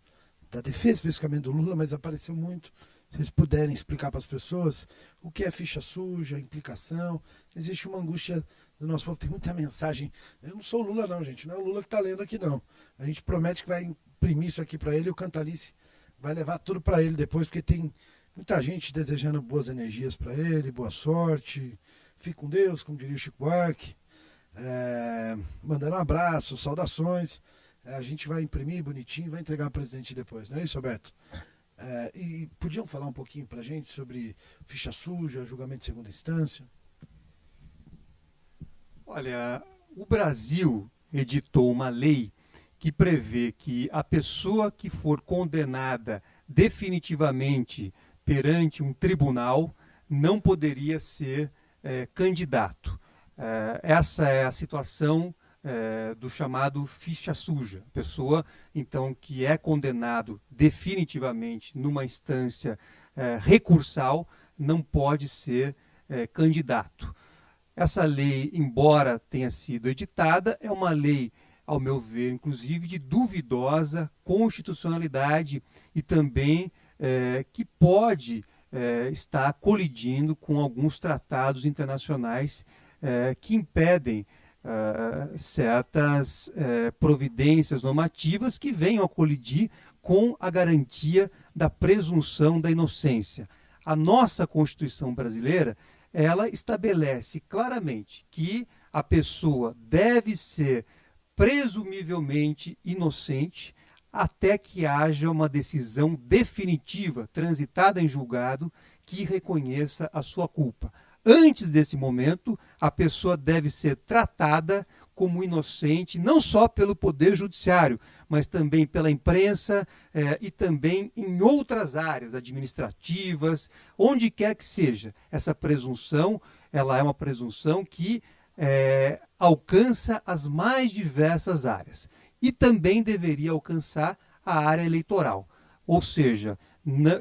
da defesa, especificamente do Lula, mas apareceu muito se vocês puderem explicar para as pessoas o que é ficha suja, implicação. Existe uma angústia do nosso povo, tem muita mensagem. Eu não sou o Lula, não, gente. Não é o Lula que está lendo aqui, não. A gente promete que vai imprimir isso aqui para ele o Cantalice vai levar tudo para ele depois, porque tem muita gente desejando boas energias para ele, boa sorte. Fique com Deus, como diria o Chico Buarque. É, mandando um abraço, saudações. É, a gente vai imprimir bonitinho vai entregar ao presidente depois, não é isso, Roberto? É, e podiam falar um pouquinho para gente sobre ficha suja, julgamento de segunda instância? Olha, o Brasil editou uma lei que prevê que a pessoa que for condenada definitivamente perante um tribunal não poderia ser é, candidato. É, essa é a situação é, do chamado ficha suja. Pessoa, então, que é condenado definitivamente numa instância recursal, não pode ser candidato. Essa lei, embora tenha sido editada, é uma lei, ao meu ver, inclusive, de duvidosa constitucionalidade e também é, que pode é, estar colidindo com alguns tratados internacionais é, que impedem certas providências normativas que venham a colidir com a garantia da presunção da inocência. A nossa Constituição brasileira, ela estabelece claramente que a pessoa deve ser presumivelmente inocente até que haja uma decisão definitiva transitada em julgado que reconheça a sua culpa. Antes desse momento, a pessoa deve ser tratada como inocente, não só pelo Poder Judiciário, mas também pela imprensa eh, e também em outras áreas administrativas, onde quer que seja. Essa presunção, ela é uma presunção que eh, alcança as mais diversas áreas e também deveria alcançar a área eleitoral. Ou seja,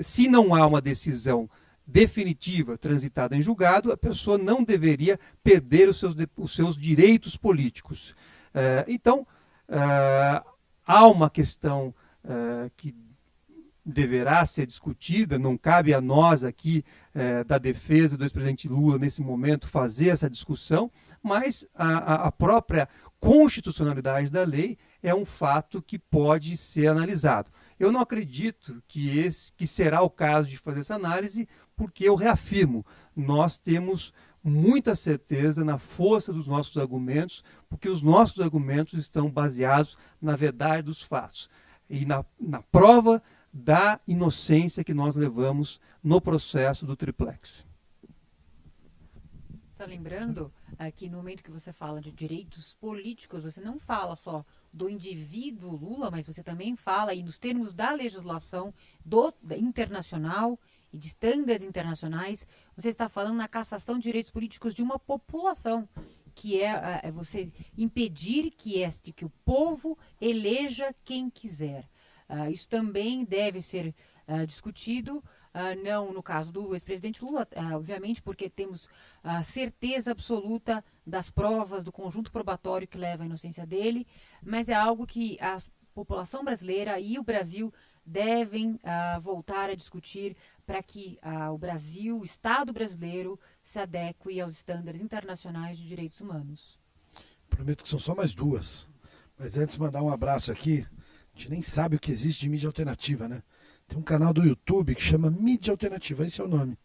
se não há uma decisão definitiva transitada em julgado, a pessoa não deveria perder os seus, os seus direitos políticos. Uh, então, uh, há uma questão uh, que deverá ser discutida, não cabe a nós aqui da defesa do ex-presidente Lula nesse momento fazer essa discussão, mas a própria constitucionalidade da lei é um fato que pode ser analisado. Eu não acredito que, esse, que será o caso de fazer essa análise, porque eu reafirmo, nós temos muita certeza na força dos nossos argumentos, porque os nossos argumentos estão baseados na verdade dos fatos e na, na prova da inocência que nós levamos no processo do triplex. Só lembrando que no momento que você fala de direitos políticos, você não fala só do indivíduo Lula, mas você também fala aí nos termos da legislação do, da internacional e de estándares internacionais, você está falando na cassação de direitos políticos de uma população que é, é você impedir que este que o povo eleja quem quiser. Uh, isso também deve ser uh, discutido, uh, não no caso do ex-presidente Lula, obviamente, porque temos a certeza absoluta das provas, do conjunto probatório que leva à inocência dele, mas é algo que a população brasileira e o Brasil devem voltar a discutir para que o Brasil, o Estado brasileiro, se adeque aos estándares internacionais de direitos humanos. Prometo que são só mais duas. Mas antes, mandar um abraço aqui a gente nem sabe o que existe de mídia alternativa, né? Tem um canal do YouTube que chama Mídia Alternativa, esse é o nome.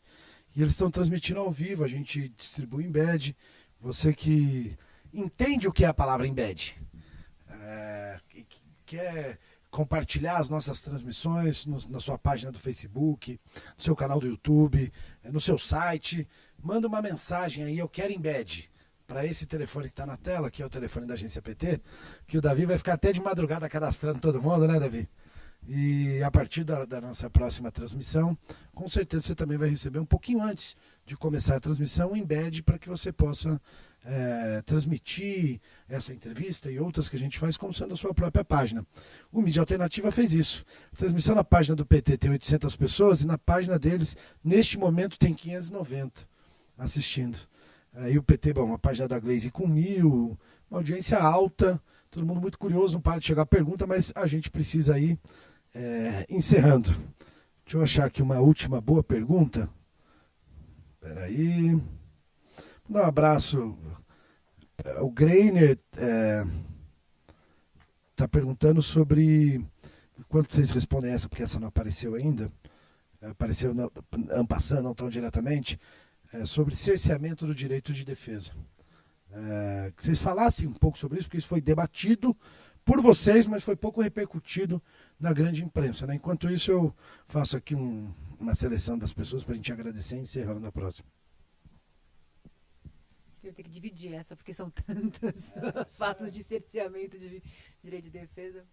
E eles estão transmitindo ao vivo, a gente distribui embed. Você que entende o que é a palavra embed, é, quer compartilhar as nossas transmissões no, na sua página do Facebook, no seu canal do YouTube, no seu site, manda uma mensagem aí, eu quero embed para esse telefone que está na tela, que é o telefone da agência PT, que o Davi vai ficar até de madrugada cadastrando todo mundo, né, Davi? E a partir da, da, nossa próxima transmissão, com certeza você também vai receber um pouquinho antes de começar a transmissão um embed para que você possa é, transmitir essa entrevista e outras que a gente faz como sendo a sua própria página. O Mídia Alternativa fez isso. A transmissão na página do PT tem 800 pessoas e na página deles, neste momento, tem 590 assistindo. Aí o PT, bom, a página da Glaze com mil, uma audiência alta, todo mundo muito curioso, não para de chegar pergunta, mas a gente precisa ir é, encerrando. Deixa eu achar aqui uma última boa pergunta. Espera aí. Um abraço. O Greiner está é, tá perguntando sobre. Enquanto vocês respondem essa, porque essa não apareceu ainda, apareceu não, passando, não tão diretamente é, sobre cerceamento do direito de defesa. É, que vocês falassem um pouco sobre isso, porque isso foi debatido por vocês, mas foi pouco repercutido na grande imprensa. Né? Enquanto isso, eu faço aqui um, uma seleção das pessoas para a gente agradecer e encerrando na próxima. Eu tenho que dividir essa, porque são (laughs) tantos os fatos de cerceamento de direito de defesa.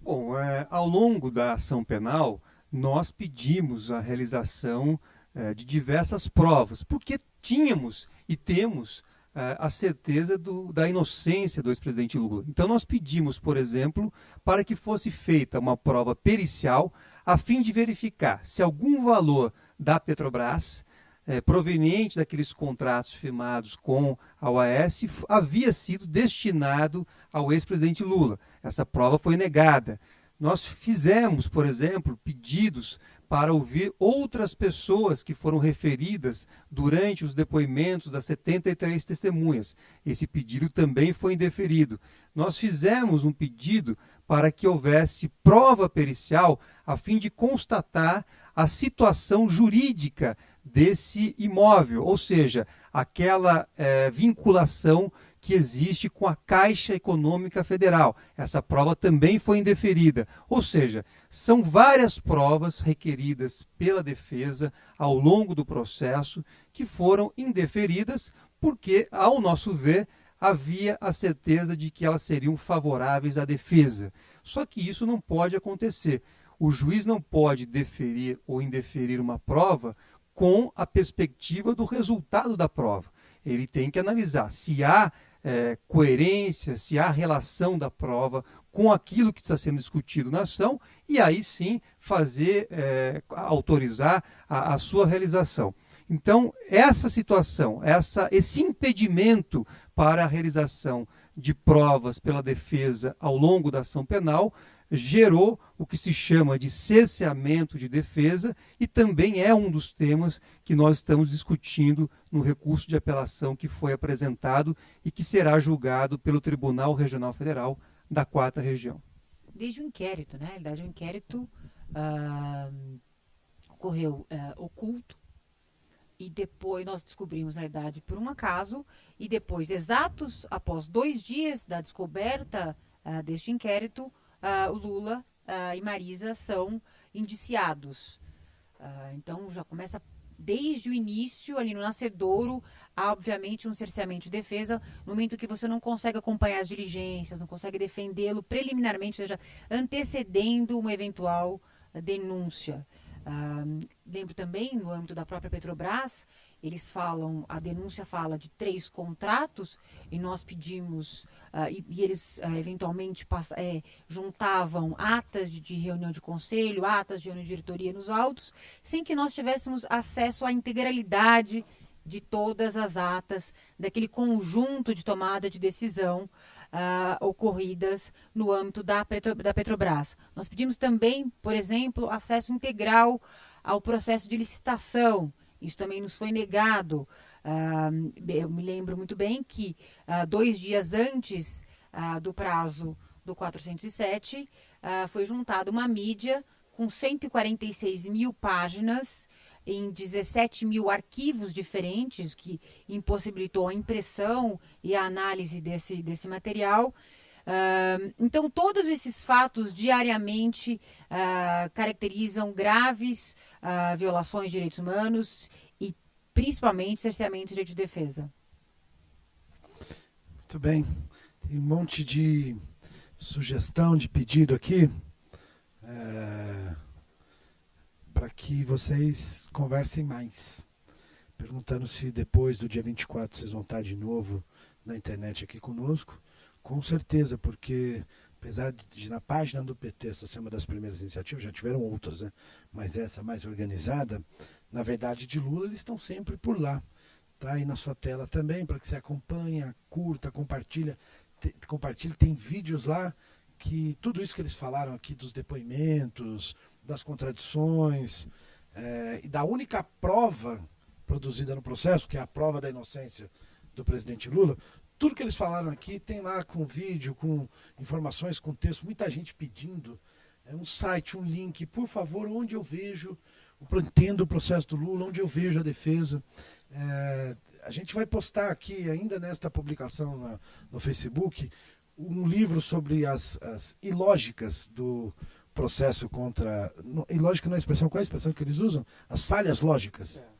Bom, é, ao longo da ação penal, nós pedimos a realização é, de diversas provas, porque tínhamos e temos a certeza do, da inocência do ex-presidente Lula. Então, nós pedimos, por exemplo, para que fosse feita uma prova pericial a fim de verificar se algum valor da Petrobras, é, proveniente daqueles contratos firmados com a OAS, havia sido destinado ao ex-presidente Lula. Essa prova foi negada. Nós fizemos, por exemplo, pedidos para ouvir outras pessoas que foram referidas durante os depoimentos das 73 testemunhas. Esse pedido também foi indeferido. Nós fizemos um pedido para que houvesse prova pericial a fim de constatar a situação jurídica desse imóvel, ou seja, aquela é, vinculação que existe com a Caixa Econômica Federal. Essa prova também foi indeferida. Ou seja, são várias provas requeridas pela defesa ao longo do processo que foram indeferidas porque, ao nosso ver, havia a certeza de que elas seriam favoráveis à defesa. Só que isso não pode acontecer. O juiz não pode deferir ou indeferir uma prova com a perspectiva do resultado da prova. Ele tem que analisar se há é, coerência, se há relação da prova com aquilo que está sendo discutido na ação e aí sim fazer, é, autorizar a, a, sua realização. Então, essa situação, essa, esse impedimento para a realização de provas pela defesa ao longo da ação penal gerou o que se chama de cesseamento de defesa e também é um dos temas que nós estamos discutindo no recurso de apelação que foi apresentado e que será julgado pelo Tribunal Regional Federal da Quarta Região. Desde o inquérito, né? Na verdade, o inquérito uh, ocorreu uh, oculto e depois nós descobrimos a idade por um acaso e depois, exatos após dois dias da descoberta uh, deste inquérito, uh, o Lula uh, e Marisa são indiciados. Uh, então já começa desde o início, ali no nascedouro, há obviamente um cerceamento de defesa, no momento que você não consegue acompanhar as diligências, não consegue defendê-lo preliminarmente, ou seja, antecedendo uma eventual denúncia. Uh, lembro também, no âmbito da própria Petrobras, eles falam, a denúncia fala de três contratos e nós pedimos uh, e, e, eles uh, eventualmente é, juntavam atas de, de, reunião de conselho, atas de reunião de diretoria nos autos, sem que nós tivéssemos acesso à integralidade de todas as atas daquele conjunto de tomada de decisão uh, ocorridas no âmbito da, Petro, da Petrobras. Nós pedimos também, por exemplo, acesso integral ao processo de licitação isso também nos foi negado. Uh, eu me lembro muito bem que uh, dois dias antes do prazo do 407, foi juntada uma mídia com 146 mil páginas em 17 mil arquivos diferentes, que impossibilitou a impressão e a análise desse, desse material. Uh, então, todos esses fatos diariamente uh, caracterizam graves uh, violações de direitos humanos e, principalmente, cerceamento de direito de defesa. Muito bem. Tem um monte de sugestão, de pedido aqui. É, para que vocês conversem mais. Perguntando se depois do dia 24 vocês vão estar de novo na internet aqui conosco. Com certeza, porque apesar de na página do PT essa ser uma das primeiras iniciativas, já tiveram outras, né? mas essa mais organizada, na verdade de Lula, eles estão sempre por lá. Está aí na sua tela também, para que você acompanha, curta, compartilha. Te, compartilhe, tem vídeos lá que tudo isso que eles falaram aqui dos depoimentos, das contradições, é, e da única prova produzida no processo, que é a prova da inocência do presidente Lula, tudo que eles falaram aqui tem lá com vídeo, com informações, com texto, muita gente pedindo. É um site, um link, por favor, onde eu vejo, entendo o processo do Lula, onde eu vejo a defesa. É, a gente vai postar aqui, ainda nesta publicação na, no Facebook, um livro sobre as, as ilógicas do processo contra. ilógica não é a expressão, qual é a expressão que eles usam? As falhas lógicas. É.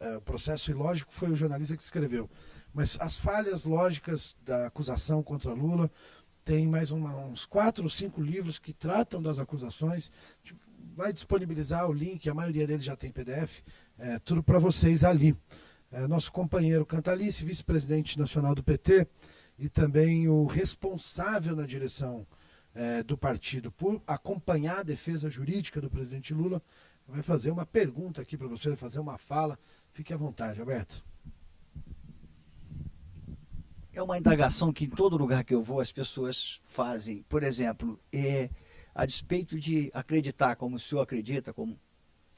É, o processo ilógico foi o jornalista que escreveu. Mas as falhas lógicas da acusação contra Lula tem mais uma, uns quatro ou cinco livros que tratam das acusações. Tipo, vai disponibilizar o link, a maioria deles já tem PDF, é, tudo para vocês ali. É, nosso companheiro Cantalice, vice-presidente nacional do PT, e também o responsável na direção é, do partido por acompanhar a defesa jurídica do presidente Lula, vai fazer uma pergunta aqui para você, vai fazer uma fala. Fique à vontade, Alberto é uma indagação que em todo lugar que eu vou as pessoas fazem. Por exemplo, é, a despeito de acreditar, como o senhor acredita, como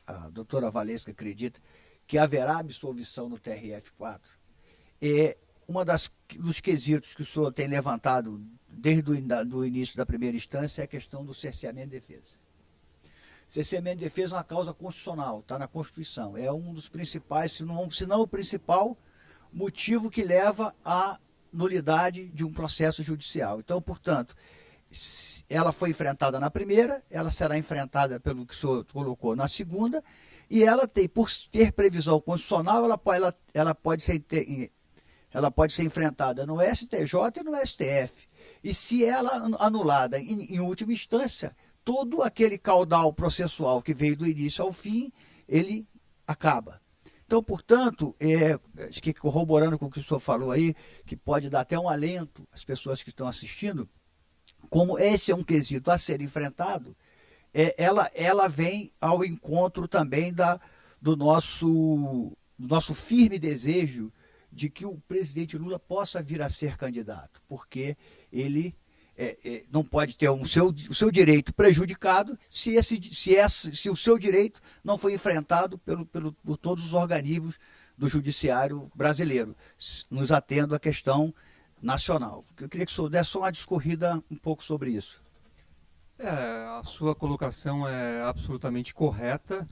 a doutora Valesca acredita, que haverá absolvição no TRF4, é uma das dos quesitos que o senhor tem levantado desde o início da primeira instância é a questão do cerceamento de defesa. Cerceamento de defesa é uma causa constitucional, está na Constituição. É um dos principais, se não, se não o principal, motivo que leva a nulidade de um processo judicial. Então, portanto, ela foi enfrentada na primeira, ela será enfrentada pelo que o senhor colocou na segunda, e ela tem, por ter previsão constitucional, ela, ela, ela, pode, ser, ela pode ser enfrentada no STJ e no STF. E se ela anulada em, em última instância, todo aquele caudal processual que veio do início ao fim, ele acaba. Então, portanto, é, acho que corroborando com o que o senhor falou aí, que pode dar até um alento às pessoas que estão assistindo, como esse é um quesito a ser enfrentado, é, ela, ela vem ao encontro também da, do, nosso, do nosso firme desejo de que o presidente Lula possa vir a ser candidato, porque ele é, é, não pode ter um seu, o seu direito prejudicado se, esse, se, esse, se o seu direito não foi enfrentado pelo, pelo, por todos os organismos do judiciário brasileiro, nos atendo à questão nacional. Eu queria que o senhor desse só uma discorrida um pouco sobre isso. É, a sua colocação é absolutamente correta.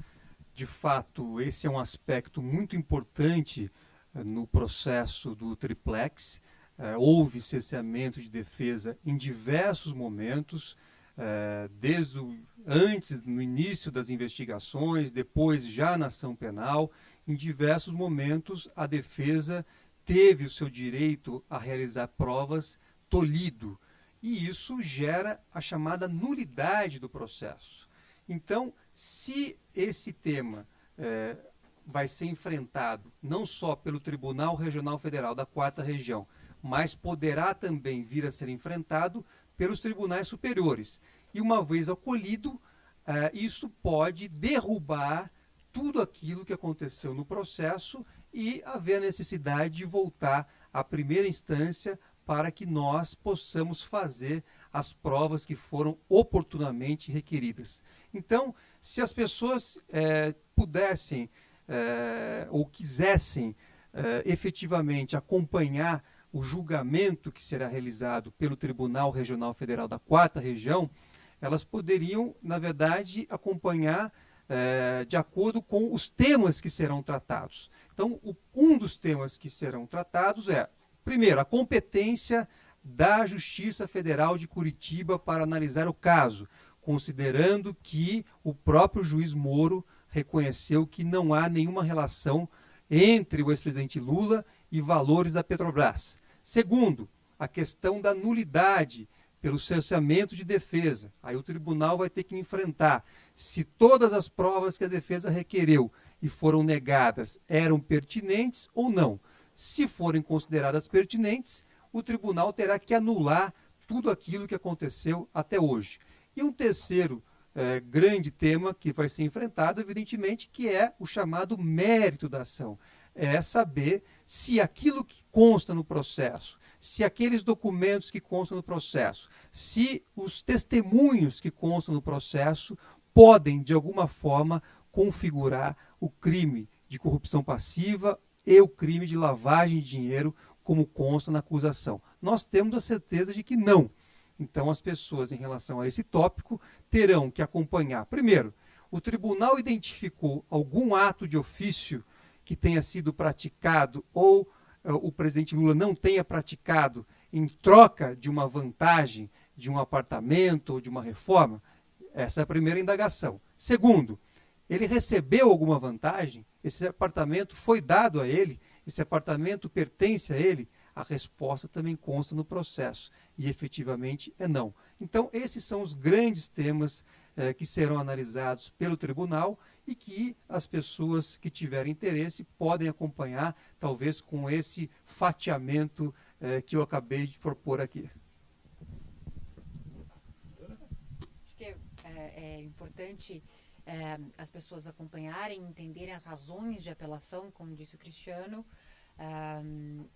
De fato, esse é um aspecto muito importante no processo do triplex é, houve cesseamento de defesa em diversos momentos, é, desde o, antes, no início das investigações, depois já na ação penal, em diversos momentos a defesa teve o seu direito a realizar provas tolhido. E isso gera a chamada nulidade do processo. Então, se esse tema é, vai ser enfrentado não só pelo Tribunal Regional Federal da Quarta Região, mas poderá também vir a ser enfrentado pelos tribunais superiores. E uma vez acolhido, eh, isso pode derrubar tudo aquilo que aconteceu no processo e haver a necessidade de voltar à primeira instância para que nós possamos fazer as provas que foram oportunamente requeridas. Então, se as pessoas é, pudessem é, ou quisessem é, efetivamente acompanhar o julgamento que será realizado pelo Tribunal Regional Federal da Quarta Região, elas poderiam, na verdade, acompanhar é, de acordo com os temas que serão tratados. Então, o, um dos temas que serão tratados é, primeiro, a competência da Justiça Federal de Curitiba para analisar o caso, considerando que o próprio juiz Moro reconheceu que não há nenhuma relação entre o ex-presidente Lula e valores da Petrobras. Segundo, a questão da nulidade pelo cessamento de defesa. Aí o tribunal vai ter que enfrentar se todas as provas que a defesa requereu e foram negadas eram pertinentes ou não. Se forem consideradas pertinentes, o tribunal terá que anular tudo aquilo que aconteceu até hoje. E um terceiro é, grande tema que vai ser enfrentado, evidentemente, que é o chamado mérito da ação. É saber se aquilo que consta no processo, se aqueles documentos que constam no processo, se os testemunhos que constam no processo podem, de alguma forma, configurar o crime de corrupção passiva e o crime de lavagem de dinheiro como consta na acusação. Nós temos a certeza de que não. Então, as pessoas, em relação a esse tópico, terão que acompanhar. Primeiro, o tribunal identificou algum ato de ofício que tenha sido praticado ou uh, o presidente Lula não tenha praticado em troca de uma vantagem, de um apartamento ou de uma reforma? Essa é a primeira indagação. Segundo, ele recebeu alguma vantagem? Esse apartamento foi dado a ele? esse apartamento pertence a ele, a resposta também consta no processo. E efetivamente é não. Então, esses são os grandes temas eh, que serão analisados pelo tribunal e que as pessoas que tiverem interesse podem acompanhar, talvez com esse fatiamento eh, que eu acabei de propor aqui. Acho que é, é, é importante é, as pessoas acompanharem, entenderem as razões de apelação, como disse o Cristiano.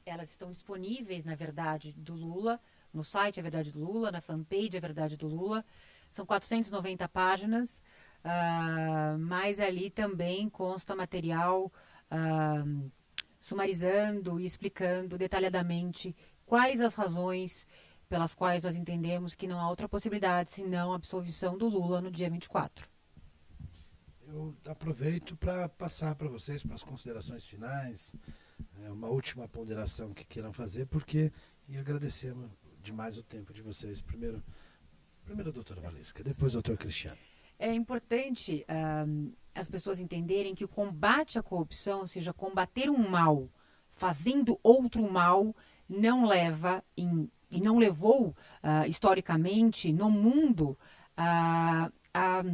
Elas estão disponíveis na Verdade do Lula, no site A Verdade do Lula, na fanpage A Verdade do Lula. São 490 páginas, uh, mas ali também consta material uh, sumarizando e explicando detalhadamente quais as razões pelas quais nós entendemos que não há outra possibilidade senão a absolvição do Lula no dia 24 eu aproveito para passar para vocês para as considerações finais, é, uma última ponderação que queiram fazer, porque e agradecer demais o tempo de vocês. Primeiro, primeiro a doutora Valesca, depois o doutor Cristiano. É importante um, as pessoas entenderem que o combate à corrupção, ou seja, combater um mal fazendo outro mal, não leva em, e não levou uh, historicamente no mundo uh, a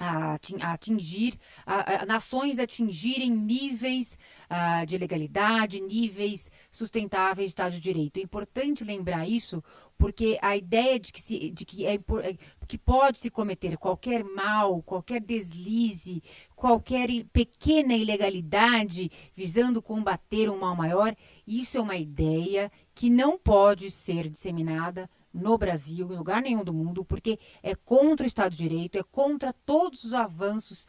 a atingir, a, a, nações atingirem níveis uh, de legalidade, níveis sustentáveis de Estado de Direito. É importante lembrar isso, porque a ideia de que, se, de que, é, é, que pode se cometer qualquer mal, qualquer deslize, qualquer pequena ilegalidade visando combater um mal maior, isso é uma ideia que não pode ser disseminada no Brasil, em lugar nenhum do mundo, porque é contra o Estado de Direito, é contra todos os avanços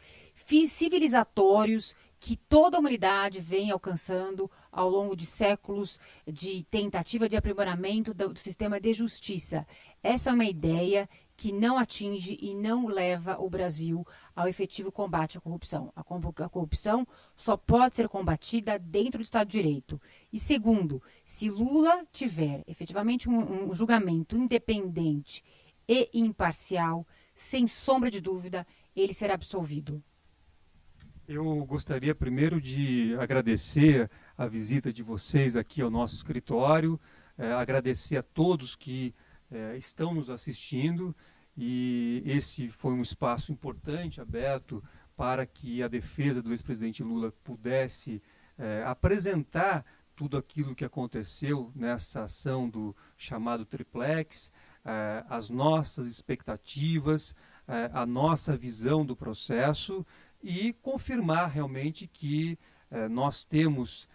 civilizatórios que toda a humanidade vem alcançando ao longo de séculos de tentativa de aprimoramento do, do sistema de justiça. Essa é uma ideia que não atinge e não leva o Brasil ao efetivo combate à corrupção. A, corrupção só pode ser combatida dentro do Estado de Direito. E segundo, se Lula tiver efetivamente um, um julgamento independente e imparcial, sem sombra de dúvida, ele será absolvido. Eu gostaria primeiro de agradecer a visita de vocês aqui ao nosso escritório, é, agradecer a todos que é, estão nos assistindo e esse foi um espaço importante, aberto para que a defesa do ex-presidente Lula pudesse é, apresentar tudo aquilo que aconteceu nessa ação do chamado triplex, é, as nossas expectativas, é, a nossa visão do processo e confirmar realmente que é, nós temos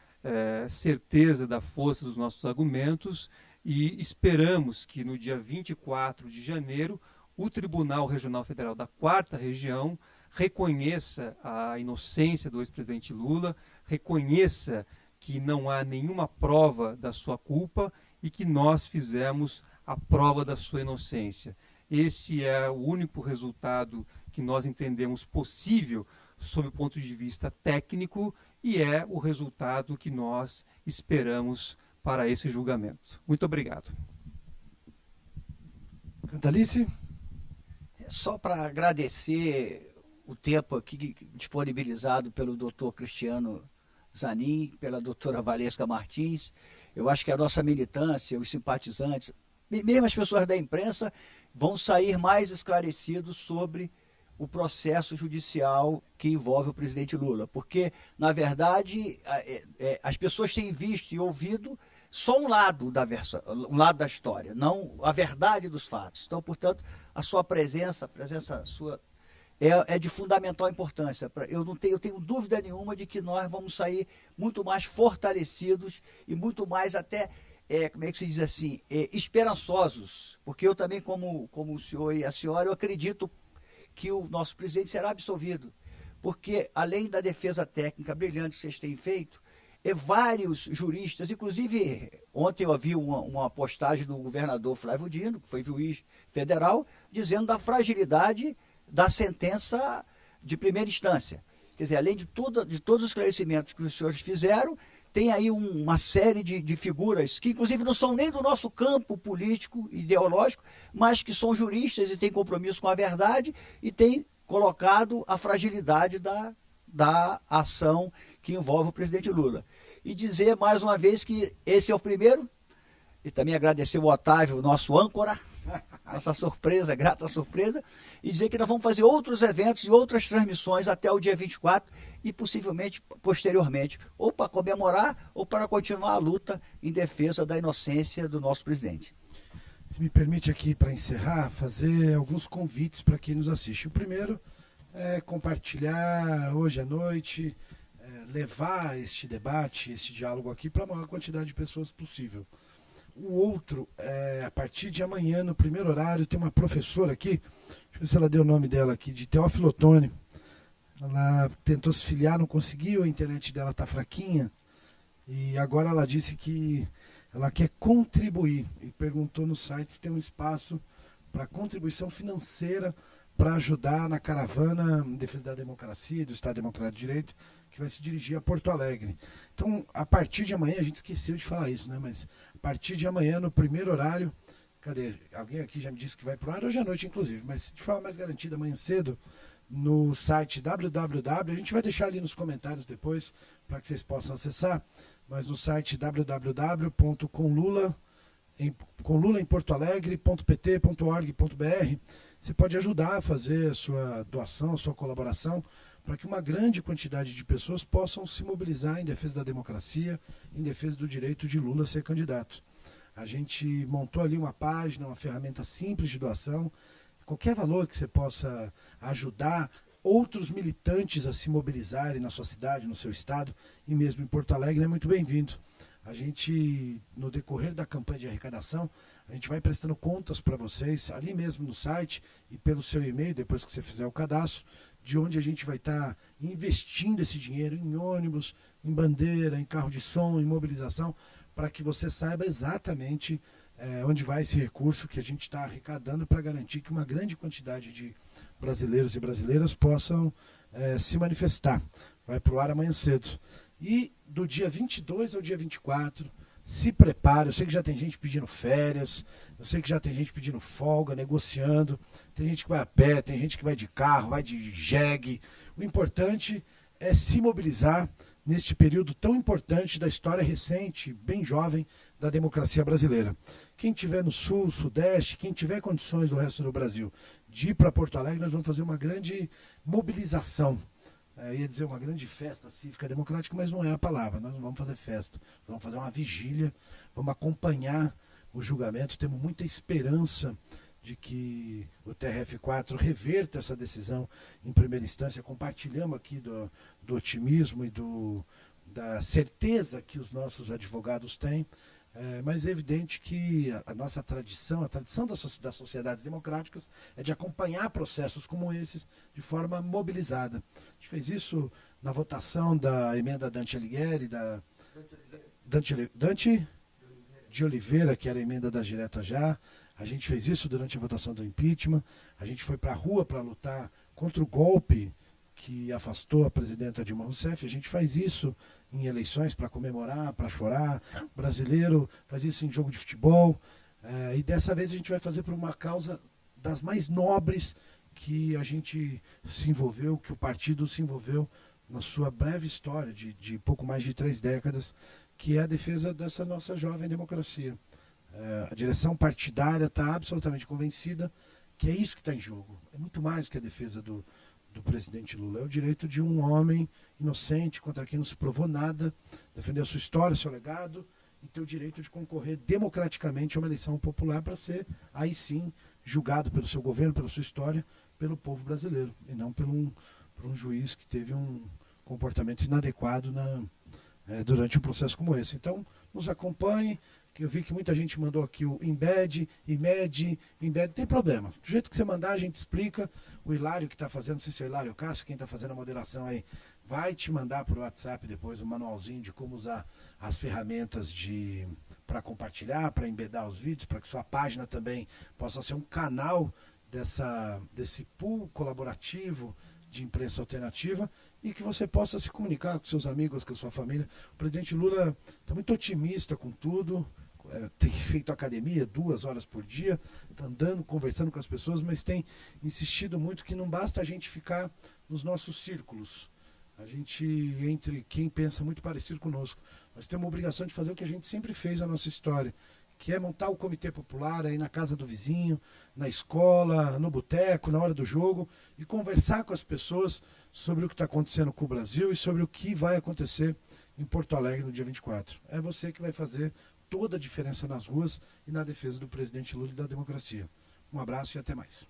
certeza da força dos nossos argumentos e esperamos que no dia 24 de janeiro o Tribunal Regional Federal da Quarta Região reconheça a inocência do ex-presidente Lula, reconheça que não há nenhuma prova da sua culpa e que nós fizemos a prova da sua inocência. Esse é o único resultado que nós entendemos possível sob o ponto de vista técnico e é o resultado que nós esperamos para esse julgamento. Muito obrigado. Cantalice? Só para agradecer o tempo aqui disponibilizado pelo doutor Cristiano Zanin, pela doutora Valesca Martins. Eu acho que a nossa militância, os simpatizantes, mesmo as pessoas da imprensa, vão sair mais esclarecidos sobre o processo judicial que envolve o presidente Lula. Porque, na verdade, é, é, as pessoas têm visto e ouvido só um lado da versão, um lado da história, não a verdade dos fatos. Então, portanto, a sua presença, a presença sua é, é de fundamental importância. Eu não tenho, eu tenho dúvida nenhuma de que nós vamos sair muito mais fortalecidos e muito mais até é, como é que se diz assim, é, esperançosos, porque eu também, como, como o senhor e a senhora, eu acredito que o nosso presidente será absolvido, porque além da defesa técnica brilhante que vocês têm feito, vários juristas, inclusive ontem eu vi uma, uma postagem do governador Flávio Dino, que foi juiz federal, dizendo da fragilidade da sentença de primeira instância. Quer dizer, além de, tudo, de todos os esclarecimentos que os senhores fizeram, tem aí um, uma série de, de, figuras que, inclusive, não são nem do nosso campo político, ideológico, mas que são juristas e têm compromisso com a verdade e têm colocado a fragilidade da, da ação que envolve o presidente Lula. E dizer mais uma vez que esse é o primeiro, e também agradecer o Otávio, nosso âncora, (laughs) essa surpresa, grata surpresa, e dizer que nós vamos fazer outros eventos e outras transmissões até o dia 24 e possivelmente posteriormente, ou para comemorar ou para continuar a luta em defesa da inocência do nosso presidente. Se me permite aqui, para encerrar, fazer alguns convites para quem nos assiste. O primeiro é compartilhar hoje à noite, levar este debate, este diálogo aqui para a maior quantidade de pessoas possível. O outro, é, a partir de amanhã, no primeiro horário, tem uma professora aqui, deixa eu ver se ela deu o nome dela aqui, de Teófilo Otoni. Ela tentou se filiar, não conseguiu, a internet dela está fraquinha. E agora ela disse que ela quer contribuir e perguntou no site se tem um espaço para contribuição financeira para ajudar na caravana em defesa da democracia, do Estado Democrático de Direito, que vai se dirigir a Porto Alegre. Então, a partir de amanhã, a gente esqueceu de falar isso, né? Mas a partir de amanhã, no primeiro horário, cadê? Alguém aqui já me disse que vai para o ar hoje à noite, inclusive, mas de forma mais garantida, amanhã cedo, no site www, a gente vai deixar ali nos comentários depois, para que vocês possam acessar, mas no site www.conlula em, com Lula em Porto Alegre.pt.org.br, você pode ajudar a fazer a sua doação, a sua colaboração, para que uma grande quantidade de pessoas possam se mobilizar em defesa da democracia, em defesa do direito de Lula ser candidato. A gente montou ali uma página, uma ferramenta simples de doação. Qualquer valor que você possa ajudar outros militantes a se mobilizarem na sua cidade, no seu estado e mesmo em Porto Alegre é muito bem-vindo. A gente, no decorrer da campanha de arrecadação, a gente vai prestando contas para vocês ali mesmo no site e pelo seu e-mail, depois que você fizer o cadastro, de onde a gente vai estar tá investindo esse dinheiro em ônibus, em bandeira, em carro de som, em mobilização, para que você saiba exatamente é, onde vai esse recurso que a gente está arrecadando para garantir que uma grande quantidade de brasileiros e brasileiras possam é, se manifestar. Vai para o ar amanhã cedo. E do dia 22 ao dia 24, se prepare. Eu sei que já tem gente pedindo férias, eu sei que já tem gente pedindo folga, negociando. Tem gente que vai a pé, tem gente que vai de carro, vai de jegue. O importante é se mobilizar neste período tão importante da história recente, bem jovem, da democracia brasileira. Quem tiver no sul, sudeste, quem tiver condições do resto do Brasil de ir para Porto Alegre, nós vamos fazer uma grande mobilização é, ia dizer uma grande festa cívica democrática, mas não é a palavra. Nós não vamos fazer festa, vamos fazer uma vigília, vamos acompanhar o julgamento. Temos muita esperança de que o TRF4 reverta essa decisão em primeira instância. Compartilhamos aqui do, do otimismo e do, da certeza que os nossos advogados têm. É, mas é evidente que a, a, nossa tradição, a tradição das, das sociedades democráticas, é de acompanhar processos como esses de forma mobilizada. A gente fez isso na votação da emenda Dante Alighieri, da Dante, Dante de Oliveira, que era a emenda da Direta Já. A gente fez isso durante a votação do impeachment. A gente foi para a rua para lutar contra o golpe que afastou a presidenta Dilma Rousseff. A gente faz isso em eleições para comemorar, para chorar. O brasileiro faz isso em jogo de futebol. É, e dessa vez a gente vai fazer por uma causa das mais nobres que a gente se envolveu, que o partido se envolveu na sua breve história de, de pouco mais de três décadas, que é a defesa dessa nossa jovem democracia. É, a direção partidária está absolutamente convencida que é isso que está em jogo. É muito mais do que a defesa do, do presidente Lula. É o direito de um homem inocente, contra quem não se provou nada, defender a sua história, seu legado, e ter o direito de concorrer democraticamente a uma eleição popular para ser, aí sim, julgado pelo seu governo, pela sua história, pelo povo brasileiro, e não por um, por um juiz que teve um comportamento inadequado na, é, durante um processo como esse. Então, nos acompanhe, eu vi que muita gente mandou aqui o embed, imed, embed, tem problema. Do jeito que você mandar, a gente explica. O Hilário que está fazendo, não sei se é o Hilário Cássio, quem está fazendo a moderação aí, vai te mandar por WhatsApp depois um manualzinho de como usar as ferramentas de para compartilhar, para embedar os vídeos, para que sua página também possa ser um canal dessa, desse pool colaborativo de imprensa alternativa e que você possa se comunicar com seus amigos, com sua família. O presidente Lula está muito otimista com tudo, tem feito academia duas horas por dia, andando, conversando com as pessoas, mas tem insistido muito que não basta a gente ficar nos nossos círculos. A gente, entre quem pensa muito parecido conosco, nós temos a obrigação de fazer o que a gente sempre fez na nossa história, que é montar o comitê popular aí na casa do vizinho, na escola, no boteco, na hora do jogo, e conversar com as pessoas sobre o que está acontecendo com o Brasil e sobre o que vai acontecer em Porto Alegre no dia 24. É você que vai fazer toda a diferença nas ruas e na defesa do presidente Lula e da democracia. Um abraço e até mais.